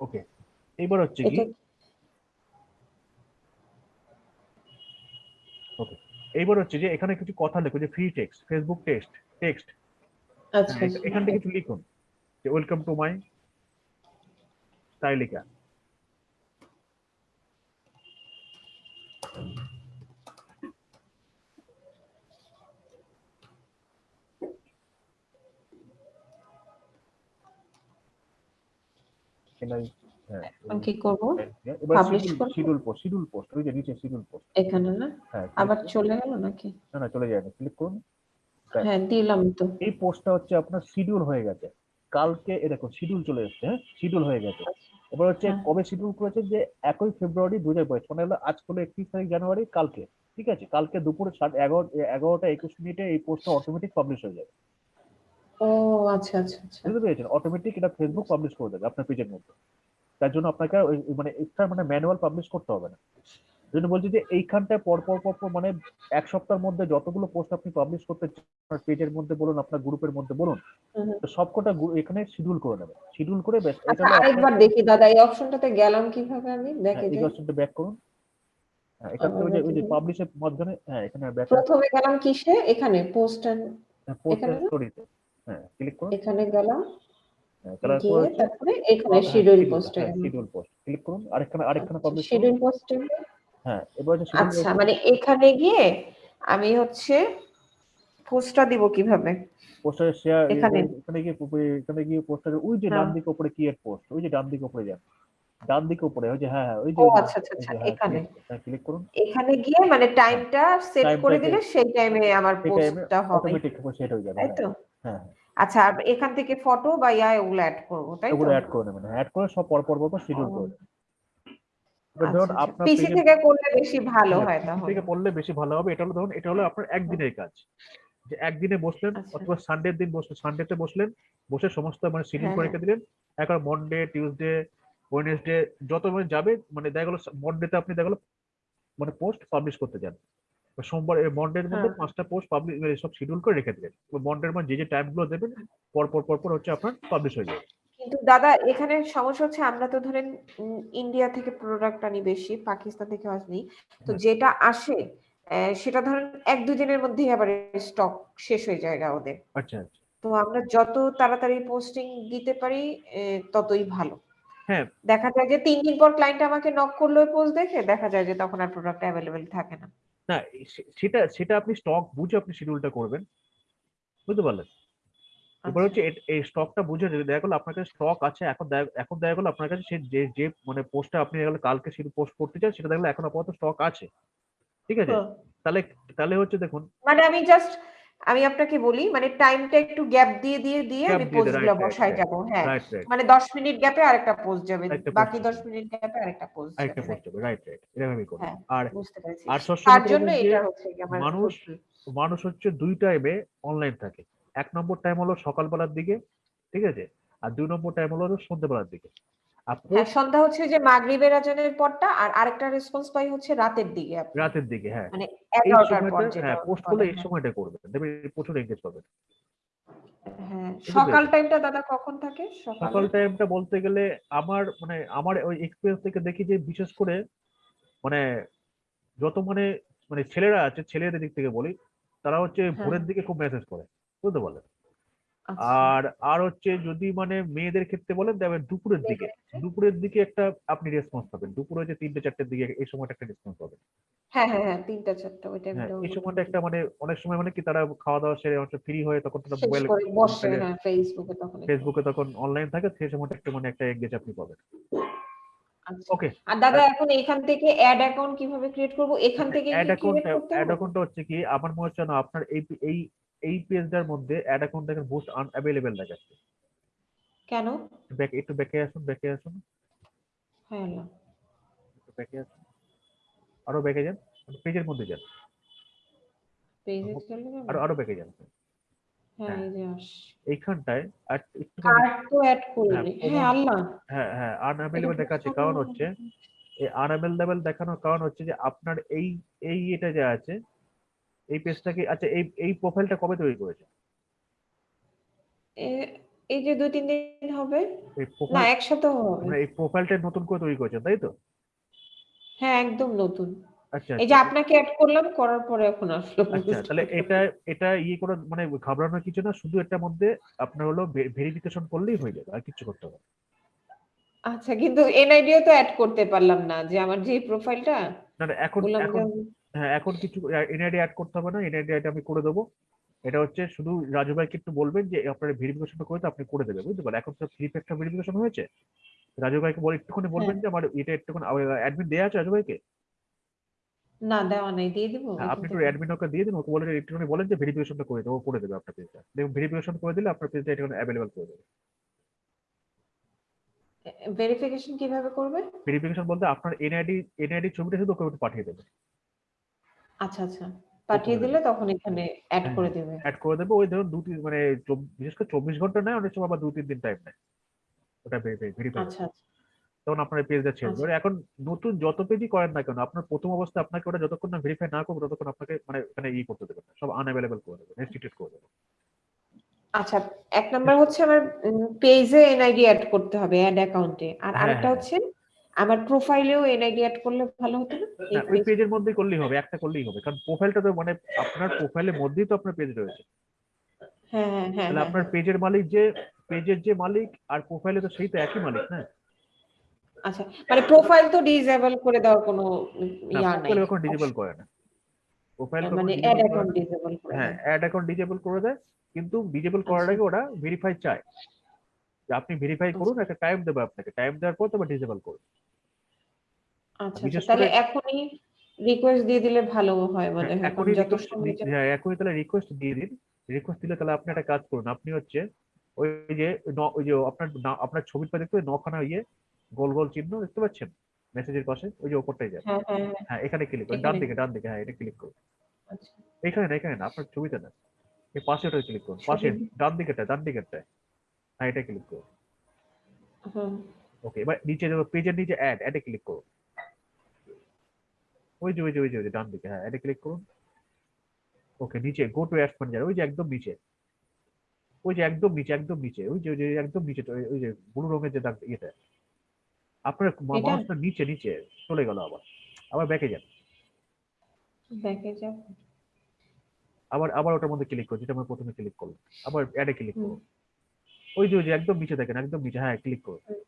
ওকে এইবার হচ্ছে কি এটা এইবার হচ্ছে যে এখানে কিছু কথা লেখো যে free text Facebook text text আচ্ছা। এখান থেকে কিছু লিখুন যে ওয়েলকাম টু মাই স্টাইলিকা হ্যাঁ এখন কি করব? এবার Publish schedule post schedule post ওই যে নিচে শিডিউল পোস্ট এখানে না? আবার চলে গেল নাকি? না না চলে যায় না ক্লিক করুন হ্যাঁ দিলাম তো। এই পোস্টটা হচ্ছে আপনার শিডিউল হয়ে গেছে। কালকে এ দেখো শিডিউল চলে এসেছে হ্যাঁ শিডিউল হয়ে গেছে। এবার হচ্ছে হ্যাঁ। কবে শিডিউল করেছে যে একই ফেব্রুয়ারি দু হাজার বাইশ মানে হলো আজ হলো একত্রিশ তারিখ জানুয়ারি কালকে ঠিক আছে? কালকে দুপুরে সাড়ে এগারো এগারোটা একুশ মিনিটে এই পোস্টটা অটোমেটিক পাবলিশ হয়ে যাবে। ও আচ্ছা আচ্ছা আচ্ছা। বুঝতে পেরেছেন? অটোমেটিক এটা ফেসবুক পাবলিশ করে দেবে আপনার পেজের মধ্যে। তার জন্য আপনাকে মানে এক্সট্রা মানে ম্যানুয়াল পাবলিশ করতে হবে না। জন্য বলছি যে এইখানটায় পর পর পর পর মানে এক সপ্তাহের মধ্যে যতগুলো পোস্ট আপনি পাবলিশ করতে আপনার পেজের মধ্যে বলুন আপনার গ্রুপের মধ্যে বলুন সবকটা এখানে শিডিউল করে নেবেন। শিডিউল করে ব্যাস এটা আচ্ছা আরেকবার দেখি দাদা এই অপশনটাতে গেলাম কীভাবে আমি? দেখে এই অপশনটা ব্যাক করুন। হ্যাঁ এখান থেকে ওই যে ওই যে পাবলিশের মাধ্যমে হ্যাঁ এখানে ব্যাক প্রথমে গেলাম কিসে? এখানে পোস্ট পোস্ট এখানে না? স্টোরিতে হ্যাঁ ক্লিক করুন। এখানে গেলাম। হ্যাঁ, গিয়ে তারপরে এখানে শিডিউল পোস্টে শিডিউল পোস্ট ক্লিক করুন। আরেকখানে আরেকখানে পাবলিশ শিডিউল পোস্টে হ্যাঁ এবার হচ্ছে আচ্ছা মানে এখানে গিয়ে আমি হচ্ছে পোস্টটা দিব কীভাবে? পোস্টারে শেয়ার এখানে। এখানে গিয়ে এখানে গিয়ে পোস্টারে ওই যে ডান হ্যাঁ। দিকে উপরে ক্রিয়েট পোস্ট ওই যে ডান দিকে উপরে যান ডান দিকে উপরে ওই যে হ্যাঁ হ্যাঁ ওই যে আচ্ছা আচ্ছা আচ্ছা হ্যাঁ, এখানে। হ্যাঁ, ক্লিক করুন। এখানে গিয়ে মানে টাইমটা সেট করে দিলে সেই টাইমে আমার পোস্টটা হবে। অটোমেটিক সেট হয়ে যাবে তাই হ্যাঁ। তো? হ্যাঁ। আচ্ছা আর এখান থেকে ফটো বা ইয়া এগুলো অ্যাড করব তাই ওগুলো অ্যাড করে নেবেন। অ্যাড করে সব পর পর পর শিডিউল করে দেবেন এবার ধরুন আপনার পিসি থেকে করলে বেশি ভালো হ্যাঁ, হয় তাহলে। থেকে পড়লে বেশি ভালো হবে। এটা হলো ধরুন এটা হলো আপনার একদিনের কাজ। যে একদিনে বসলেন আচ্ছা। অথবা সানডের দিন বসলেন সানডেতে বসলেন বসে সমস্ত মানে শিডিউল হ্যাঁ, করে রেখে দিলেন। একবার মন্ডে টিউসডে ওয়েনেসডে যত মানে যাবে মানে দেখা গেলো মন্ডেতে আপনি দেখা গেলো মানে পোস্ট পাবলিশ করতে যান। সোমবার মন্ডের মধ্যে হ্যাঁ। পাঁচটা পোস্ট পাবলিশ সব শিডিউল করে রেখে দিলেন। মন্ডের মানে যে যে টাইমগুলো দেবেন পর পর পর পর হচ্ছে আপনার পাবলিশ হয়ে যাবে। কিন্তু দাদা এখানে সমস্যা হচ্ছে আমরা তো ধরেন ইন্ডিয়া থেকে প্রোডাক্ট আনি বেশি পাকিস্তান থেকে আসনি। তো হ্যাঁ। যেটা আসে আহ, সেটা ধরেন এক দুই দিনের মধ্যেই আবার স্টক শেষ হয়ে যায় ওদের। আচ্ছা আচ্ছা। তো আমরা যত তাড়াতাড়ি পোস্টিং দিতে পারি আহ, ততই ভালো। হ্যাঁ। দেখা যায় যে তিন দিন পর ক্লায়েন্ট আমাকে নক করল পোস্ট দেখে দেখা যায় যে তখন আর প্রোডাক্ট অ্যাভেলেবেল থাকে না। না সেটা সেটা আপনি স্টক বুঝে আপনি শিডিউলটা করবেন বুঝতে পারলেন এবার আচ্ছা। হচ্ছে এই স্টকটা বুঝে যদি দেখা গেলো আপনার কাছে স্টক আছে এখন এখন দেখা গেলো আপনার কাছে সে যে যে মানে পোস্টটা আপনি দেখা গেলো কালকে সেটা পোস্ট করতে চান সেটা দেখলে এখন আপাতত স্টক আছে ঠিক আছে হ্যাঁ। তাহলে তাহলে হচ্ছে দেখুন মানে আমি জাস্ট আমি আপনাকে বলি মানে টাইমটা একটু গ্যাপ দিয়ে দিয়ে দিয়ে আমি পোস্টগুলো বসাই যাব হ্যাঁ। মানে দশ মিনিট গ্যাপে আরেকটা পোস্ট যাবে বাকি post দশ যাবে। মিনিট গ্যাপে আরেকটা পোস্ট আরেকটা যাবে পোস্ট হবে রাইট রাইট এরকমই করুন হ্যাঁ। আর আর তার জন্য এটা হচ্ছে আমার মানুষ মানুষ হচ্ছে দুই টাইমে অনলাইন থাকে। এক নম্বর টাইম হলো সকালবেলার দিকে ঠিক আছে? আর দুই নম্বর টাইম হলো সন্ধ্যেবেলার দিকে। হ্যাঁ সন্ধ্যা হচ্ছে যে মাগরিবের আজানের পরটা আর আরেকটা রেসপন্স পাই হচ্ছে রাতের দিকে রাতের দিকে হ্যাঁ। মানে এই এগারোটার পর হ্যাঁ পোস্ট করলে এই সময়টা করবেন দেখবেন প্রচুর এঙ্গেজ পাবেন হ্যাঁ সকাল টাইমটা দাদা কখন থাকে? সকাল। টাইমটা বলতে গেলে আমার মানে আমার ওই এক্সপিরিয়েন্স থেকে দেখি যে বিশেষ করে মানে যত মানে মানে ছেলেরা আছে ছেলেদের দিক থেকে বলি তারা হচ্ছে হ্যাঁ। ভোরের দিকে খুব মেসেজ করে বুঝতে পারলেন। আর আর হচ্ছে যদি মানে মেয়েদের ক্ষেত্রে বলেন তবে দুপুরের দিকে। দুপুরের দিকে একটা আপনি রেসপন্স পাবেন। দুপুরে যে তিনটে চারটের দিকে এই সময়টা একটা রেসপন্স পাবেন। হ্যাঁ হ্যাঁ হ্যাঁ তিনটা চারটা হ্যাঁ এই সময়টা একটা মানে অনেক সময় মানে কি তারা খাওয়া দাওয়া সেরে ফ্রি হয়ে তখন তারা মোবাইল বসে হ্যাঁ ফেসবুকে তখন ফেসবুকে তখন অনলাইন থাকে সেই সময়টা একটু মানে একটা এঙ্গেজ আপনি পাবেন। আচ্ছা। ওকে আর দাদা এখন এখান থেকে অ্যাড অ্যাকাউন্ট কীভাবে ক্রিয়েট করব? এখান থেকে অ্যাড অ্যাকাউন্ট অ্যাড? অ্যাকাউন্টটা হচ্ছে কি আমার মনে হচ্ছে না আপনার এই এই এই পেজটার মধ্যে অ্যাড অ্যাকাউন্ট দেখেন বুস্ট আনঅ্যাভেলেবেল দেখাচ্ছে। কেন? ব্যাক একটু ব্যাকে আসুন ব্যাকে আসুন। হ্যাঁ না। একটু ব্যাকে আসুন। আরও ব্যাকে যান পেজের মধ্যে যান। পেজে চলে যাবে। আরও আরও ব্যাকে যান। হ্যাঁ এই যে এইখানটায় আর একটু কার্ড তো অ্যাড করিনি। হ্যাঁ, হ্যাঁ আল্লাহ। হ্যাঁ হ্যাঁ আনঅ্যাভেলেবেল দেখাচ্ছে। কারণ হচ্ছে এই আনঅ্যাভেলেবেল দেখানোর কারণ হচ্ছে যে আপনার এই এই এটা যে আছে এই পেজটাকে আচ্ছা এই এই প্রোফাইলটা কবে তৈরি করেছে? এই যে দুই তিন দিন হবে। না প্রোফাইল এক সপ্তাহ হবে। মানে এই প্রোফাইলটা নতুন করে তৈরি করেছেন তাই তো? হ্যাঁ একদম নতুন। আচ্ছা এই যে আচ্ছা। আপনাকে অ্যাড করলাম করার পরে এখন আসলো আচ্ছা তাহলে এটা এটা ইয়ে করে মানে ঘাবড়ানোর কিছু না শুধু এটার মধ্যে আপনার হলো ভেরিফিকেশন করলেই হয়ে যাবে আর কিছু করতে হবে। আচ্ছা কিন্তু এনআইডিও তো অ্যাড করতে পারলাম না যে আমার যে প্রোফাইলটা না এখন এখন হ্যাঁ এখন কিছু এনআইডি অ্যাড করতে হবে না এনআইডি অ্যাড আমি করে দেবো। এটা হচ্ছে শুধু রাজু ভাইকে একটু বলবেন যে আপনার ভেরিফিকেশনটা করে তো আপনি করে দেবেন বুঝতে পারলেন? এখন তো থ্রি ফ্যাক্টর ভেরিফিকেশন হয়েছে। রাজু ভাইকে বলে একটুখানি বলবেন যে আমার এটা একটুখানি অ্যাডমিন দেওয়া আছে রাজু ভাইকে? না দেওয়া নাই দিয়ে দিব হ্যাঁ, আপনি একটু অ্যাডমিন ওকে দিয়ে দিন ওকে বলে একটুখানি বলেন যে ভেরিফিকেশনটা করে দেবো করে দেবে আপনার পেজটা দেখুন ভেরিফিকেশন করে দিলে আপনার পেজটা একটুখানি অ্যাভেলেবল করে দেবে। ভেরিফিকেশন কীভাবে করবে? ভেরিফিকেশন বলতে আপনার এনআইডি এনআইডি ছবিটা শুধু ওকে পাঠিয়ে দেবে। আচ্ছা আচ্ছা। পাঠিয়ে করে দিলে তখন এখানে অ্যাড হ্যাঁ, করে দেবে। অ্যাড করে দেবে। ওই ধরুন দু তিন মানে চব- বিশেষ করে চব্বিশ ঘণ্টা নেয় অনেক সময় আবার দু তিন দিন টাইম নেয়। ওটা ভেরিফাই আচ্ছা আচ্ছা। তখন আপনার পেজটা দেবে আচ্ছা। এখন নতুন যত পেজই করেন না কেন আপনার প্রথম অবস্থায় আপনাকে ওটা যতক্ষণ না ভেরিফাই না করবে ততক্ষণ আপনাকে মানে এখানে ই করতে দেবে না। সব আনঅ্যাভেলেবল করে দেবে রেস্ট্রিক্টেড করে দেবে। আচ্ছা এক নাম্বার হচ্ছে আমার পেজে এনআইডি অ্যাড করতে হবে অ্যাড অ্যাকাউন্টে আর হ্যাঁ, আরেকটা হ্যাঁ। হচ্ছে আমার প্রোফাইলেও এনআইডি অ্যাড করলে ভালো হতো না? এই ওই পেজের মধ্যেই করলেই হবে একটা করলেই হবে। কারণ প্রোফাইলটা তো মানে আপনার প্রোফাইলের মধ্যেই তো আপনার পেজ রয়েছে। হ্যাঁ হ্যাঁ হ্যাঁ তাহলে হ্যাঁ, আপনার পেজের মালিক যে পেজের যে মালিক আর প্রোফাইলে তো সেই তো একই মালিক না আচ্ছা মানে প্রোফাইল তো ডিসেবল করে দেওয়ার কোনো ইয়া নাই। প্রোফাইল এখন ডিজেবল করে না। প্রোফাইল মানে অ্যাড অ্যাকাউন্ট ডিসেবল করে হ্যাঁ অ্যাড অ্যাকাউন্ট ডিজেবল করে দেয় কিন্তু ডিজেবল করার আচ্ছা। আগে ওরা ভেরিফাই চায়। যে আপনি ভেরিফাই করুন একটা টাইম দেবে আপনাকে। টাইম দেওয়ার পর তবে ডিসেবল করুন। আচ্ছা আচ্ছা। তাহলে এখনই রিকোয়েস্ট দিয়ে দিলে ভালো হয় মনে হয় এখনই হ্যাঁ তাহলে রিকোয়েস্ট দিয়ে দিন। রিকোয়েস্ট দিলে তাহলে আপনি একটা কাজ করুন। আপনি হচ্ছে ওই যে ওই যে আপনার আপনার ছবিটা দেখতে নখানা ইয়ে গোল গোল চিহ্ন দেখতে পাচ্ছেন? মেসেজের পাশে ওই যে ওপরটাই যায় হ্যাঁ হ্যাঁ হ্যাঁ। এখানে ক্লিক করুন। ডান। দিকে ডান দিকে হ্যাঁ এটা ক্লিক করুন। আচ্ছা। এখানে না এখানে না আপনার ছবিতে না। এই পাশে ওটা ক্লিক করুন। পাশে। ডান ডান দিকেরটা হ্যাঁ এটা ক্লিক করুন। ওকে এবার নিচে পেজের নিচে অ্যাড অ্যাডে ক্লিক করুন। ওই যে ওই যে ওই যে ওই যে ডান দিকে হ্যাঁ অ্যাডে ক্লিক করুন। ওকে নিচে গো টু অ্যাডস ম্যানেজার ওই যে একদম নিচে। ওই যে একদম নিচে একদম নিচে ওই যে ওই যে একদম নিচে ওই- যে ব্লু রঙের যে ইয়েটা। আপনার এটা? মাউসটা নিচে নিচে চলে গেল আবার। আবার ব্যাকে যান। ব্যাকে যাব। আবার আবার ওটার মধ্যে ক্লিক করুন যেটা আমরা প্রথমে ক্লিক করলাম। আবার অ্যাডে ক্লিক। করুন। ওই যে ওই যে একদম নিচে দেখেন একদম নিচে হ্যাঁ ক্লিক করুন।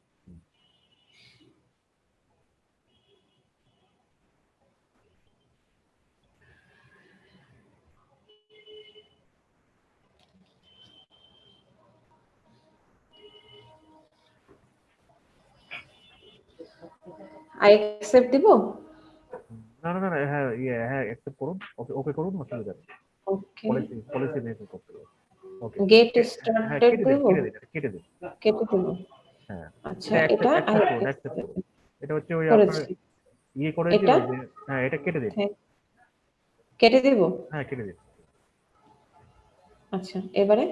আই অ্যাকসেপ্ট দিব? না না না হ্যাঁ ইয়ে হ্যাঁ অ্যাকসেপ্ট করুন ওকে ওকে করুন অসুবিধা নেই ওকে পলিসি পলিসি করতে হবে। ওকে গেট স্টার্টেড দিন কেটে দিন কেটে দিন। হ্যাঁ। আচ্ছা এটা। এটা হচ্ছে ওই আপনার ইয়ে করে? হ্যাঁ এটা কেটে দিন। হ্যাঁ। কেটে দেব? হ্যাঁ কেটে দিন। আচ্ছা এবারে?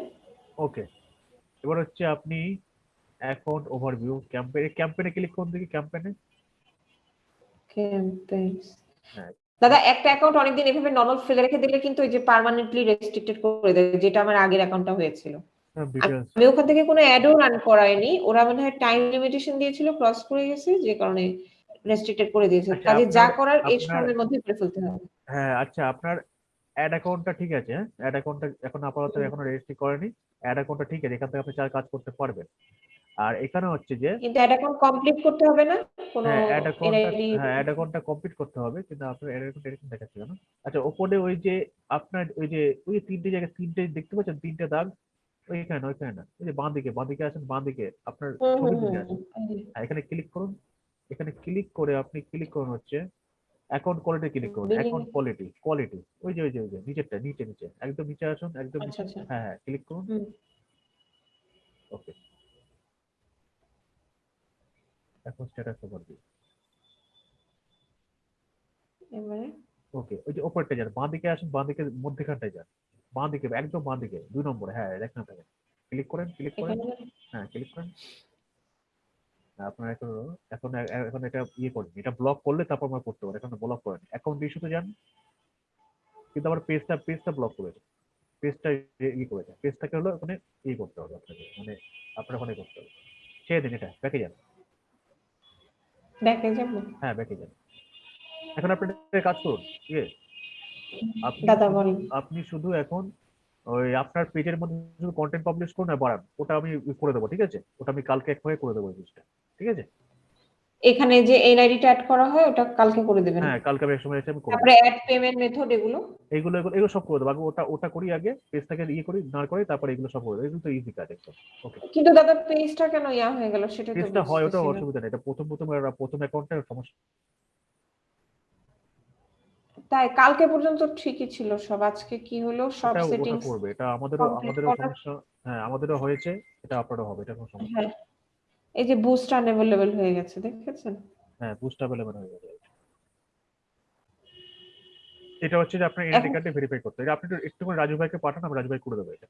ওকে এবার হচ্ছে আপনি অ্যাকাউন্ট ওভারভিউ ক্যাম্পেইন ক্যাম্পেইনে ক্লিক করুন দেখি ক্যাম্পেইনে ক্যাম্পেইনস হ্যাঁ। দাদা একটা অ্যাকাউন্ট অনেকদিন এভাবে নর্মাল ফেলে রেখে দিলে কিন্তু ওই যে পার্মানেন্টলি রেস্ট্রিক্টেড করে দেয় যেটা আমার আগের অ্যাকাউন্টটা হয়েছিল। আমি ওখান থেকে কোনো অ্যাডও রান করাইনি ওরা মনে হয় টাইম লিমিটেশন দিয়েছিল ক্রস করে গেছে যে কারণে রেস্ট্রিক্টেড করে দিয়েছে। আচ্ছা, কাজে যা করার এই সময়ের মধ্যে করে ফেলতে হবে। হ্যাঁ আচ্ছা আপনার অ্যাড অ্যাকাউন্টটা ঠিক আছে হ্যাঁ? অ্যাড অ্যাকাউন্টটা এখন আপাতত এখনও রেজিস্ট্রি করেনি। অ্যাড অ্যাকাউন্টটা ঠিক আছে এখান থেকে আপনি চার কাজ করতে পারবেন। আর এখানে হচ্ছে যে কিন্তু অ্যাড অ্যাকাউন্ট কমপ্লিট করতে হবে না? কোনো হ্যাঁ অ্যাড অ্যাকাউন্টটা NID হ্যাঁ অ্যাড অ্যাকাউন্টটা কমপ্লিট করতে হবে কিন্তু আপনার অ্যাড অ্যাকাউন্ট এরকম দেখাচ্ছে কেন? আচ্ছা ওপরে ওই যে আপনার ওই যে ওই তিনটে জায়গায় তিনটে দেখতে পাচ্ছেন? তিনটে দাগ ওইখানে ওইখানে না। ওই যে বাঁ দিকে বাঁ দিকে আসেন বাঁ দিকে আপনার দিকে আসেন। হ্যাঁ, এখানে ক্লিক করুন। এখানে ক্লিক করে আপনি ক্লিক করুন হচ্ছে অ্যাকাউন্ট কোয়ালিটি ক্লিক করুন। অ্যাকাউন্ট কোয়ালিটি কোয়ালিটি ওই যে ওই যে ওই যে নিচেরটা নিচে নিচে। একদম নিচে আসুন একদম নিচে। আচ্ছা। আচ্ছা হ্যাঁ হ্যাঁ ক্লিক করুন। ওকে এখন স্ট্যাটাস ওভারভিউ এবারে? ওকে ওই যে ওপরটা যান বাঁ দিকে আসুন বাঁ দিকে মধ্যখানটায় যান। বাঁ দিকে একদম বাঁ দিকে দুই নম্বরে হ্যাঁ দেখেন থাকে ক্লিক করেন ক্লিক করেন। হ্যাঁ ক্লিক করেন। হ্যাঁ, আপনার এখন এখন এখন এটা ইয়ে করেন এটা ব্লক করলে তারপর আমরা করতে পারি এখন ব্লক করেন। অ্যাকাউন্ট ইস্যুতে যান কিন্তু আবার পেজটা পেজটা ব্লক করেছে পেজটা ইয়ে করেছে পেজটাকে হলো ওখানে ইয়ে করতে হবে আপনাকে মানে আপনার ওখানে করতে হবে। ছেড়ে দিন এটা ব্যাকে যান। ব্যাকে যাব। হ্যাঁ ব্যাকে যান এখন আপনি কাজ করুন ইয়ে আপনি দাদা বলেন। আপনি শুধু এখন ওই আপনার পেজের মধ্যে শুধু কন্টেন্ট পাবলিশ করুন আর বাড়ান। ওটা আমি করে দেবো ঠিক আছে? ওটা আমি কালকে একভাবে করে দেবো জিনিসটা ঠিক আছে? এখানে যে এনআইডিটা অ্যাড করা হয় ওটা কালকে করে দেবেন। হ্যাঁ কালকে আমি সময় এসে আমি করে তারপরে অ্যাড পেমেন্ট মেথড এগুলো। এগুলো এগুলো সব করে দেবো। আগে ওটা ওটা করি আগে পেজটাকে ইয়ে করি না করে তারপরে এগুলো সব করে দেবো। এগুলো তো ইজি কাজ একদম। ওকে কিন্তু দাদা পেজটা কেন ইয়া হয়ে গেল সেটা তো পেজটা হয় ওটা অসুবিধা নেই। এটা প্রথম প্রথম এরা প্রথম অ্যাকাউন্টে সমস্যা। তাই কালকে পর্যন্ত ঠিকই ছিল সব। আজকে কি হলো? সব সেটিংস করবে। এটা আমাদেরও আমাদেরও সমস্যা। হ্যাঁ আমাদেরও হয়েছে। এটা আপনারও হবে এটা কোনো সমস্যা হ্যাঁ। এই যে বুস্ট আনএভেলেবল হয়ে গেছে দেখেছেন? হ্যাঁ বুস্ট অ্যাভেলেবল হয়ে গেছে। এটা হচ্ছে যে আপনার এনআইডি কার্ডে ভেরিফাই করতে হবে। আপনি একটু রাজু ভাইকে পাঠান আমি রাজু ভাই করে দেবো এটা।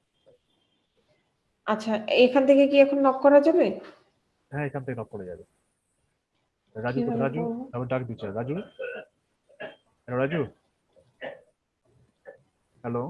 আচ্ছা এখান থেকে কি এখন নক করা যাবে? হ্যাঁ এখান থেকে নক করা যাবে। রাজু রাজু? আমি ডাক দিচ্ছি। রাজু? হ্যালো রাজু? হ্যালো?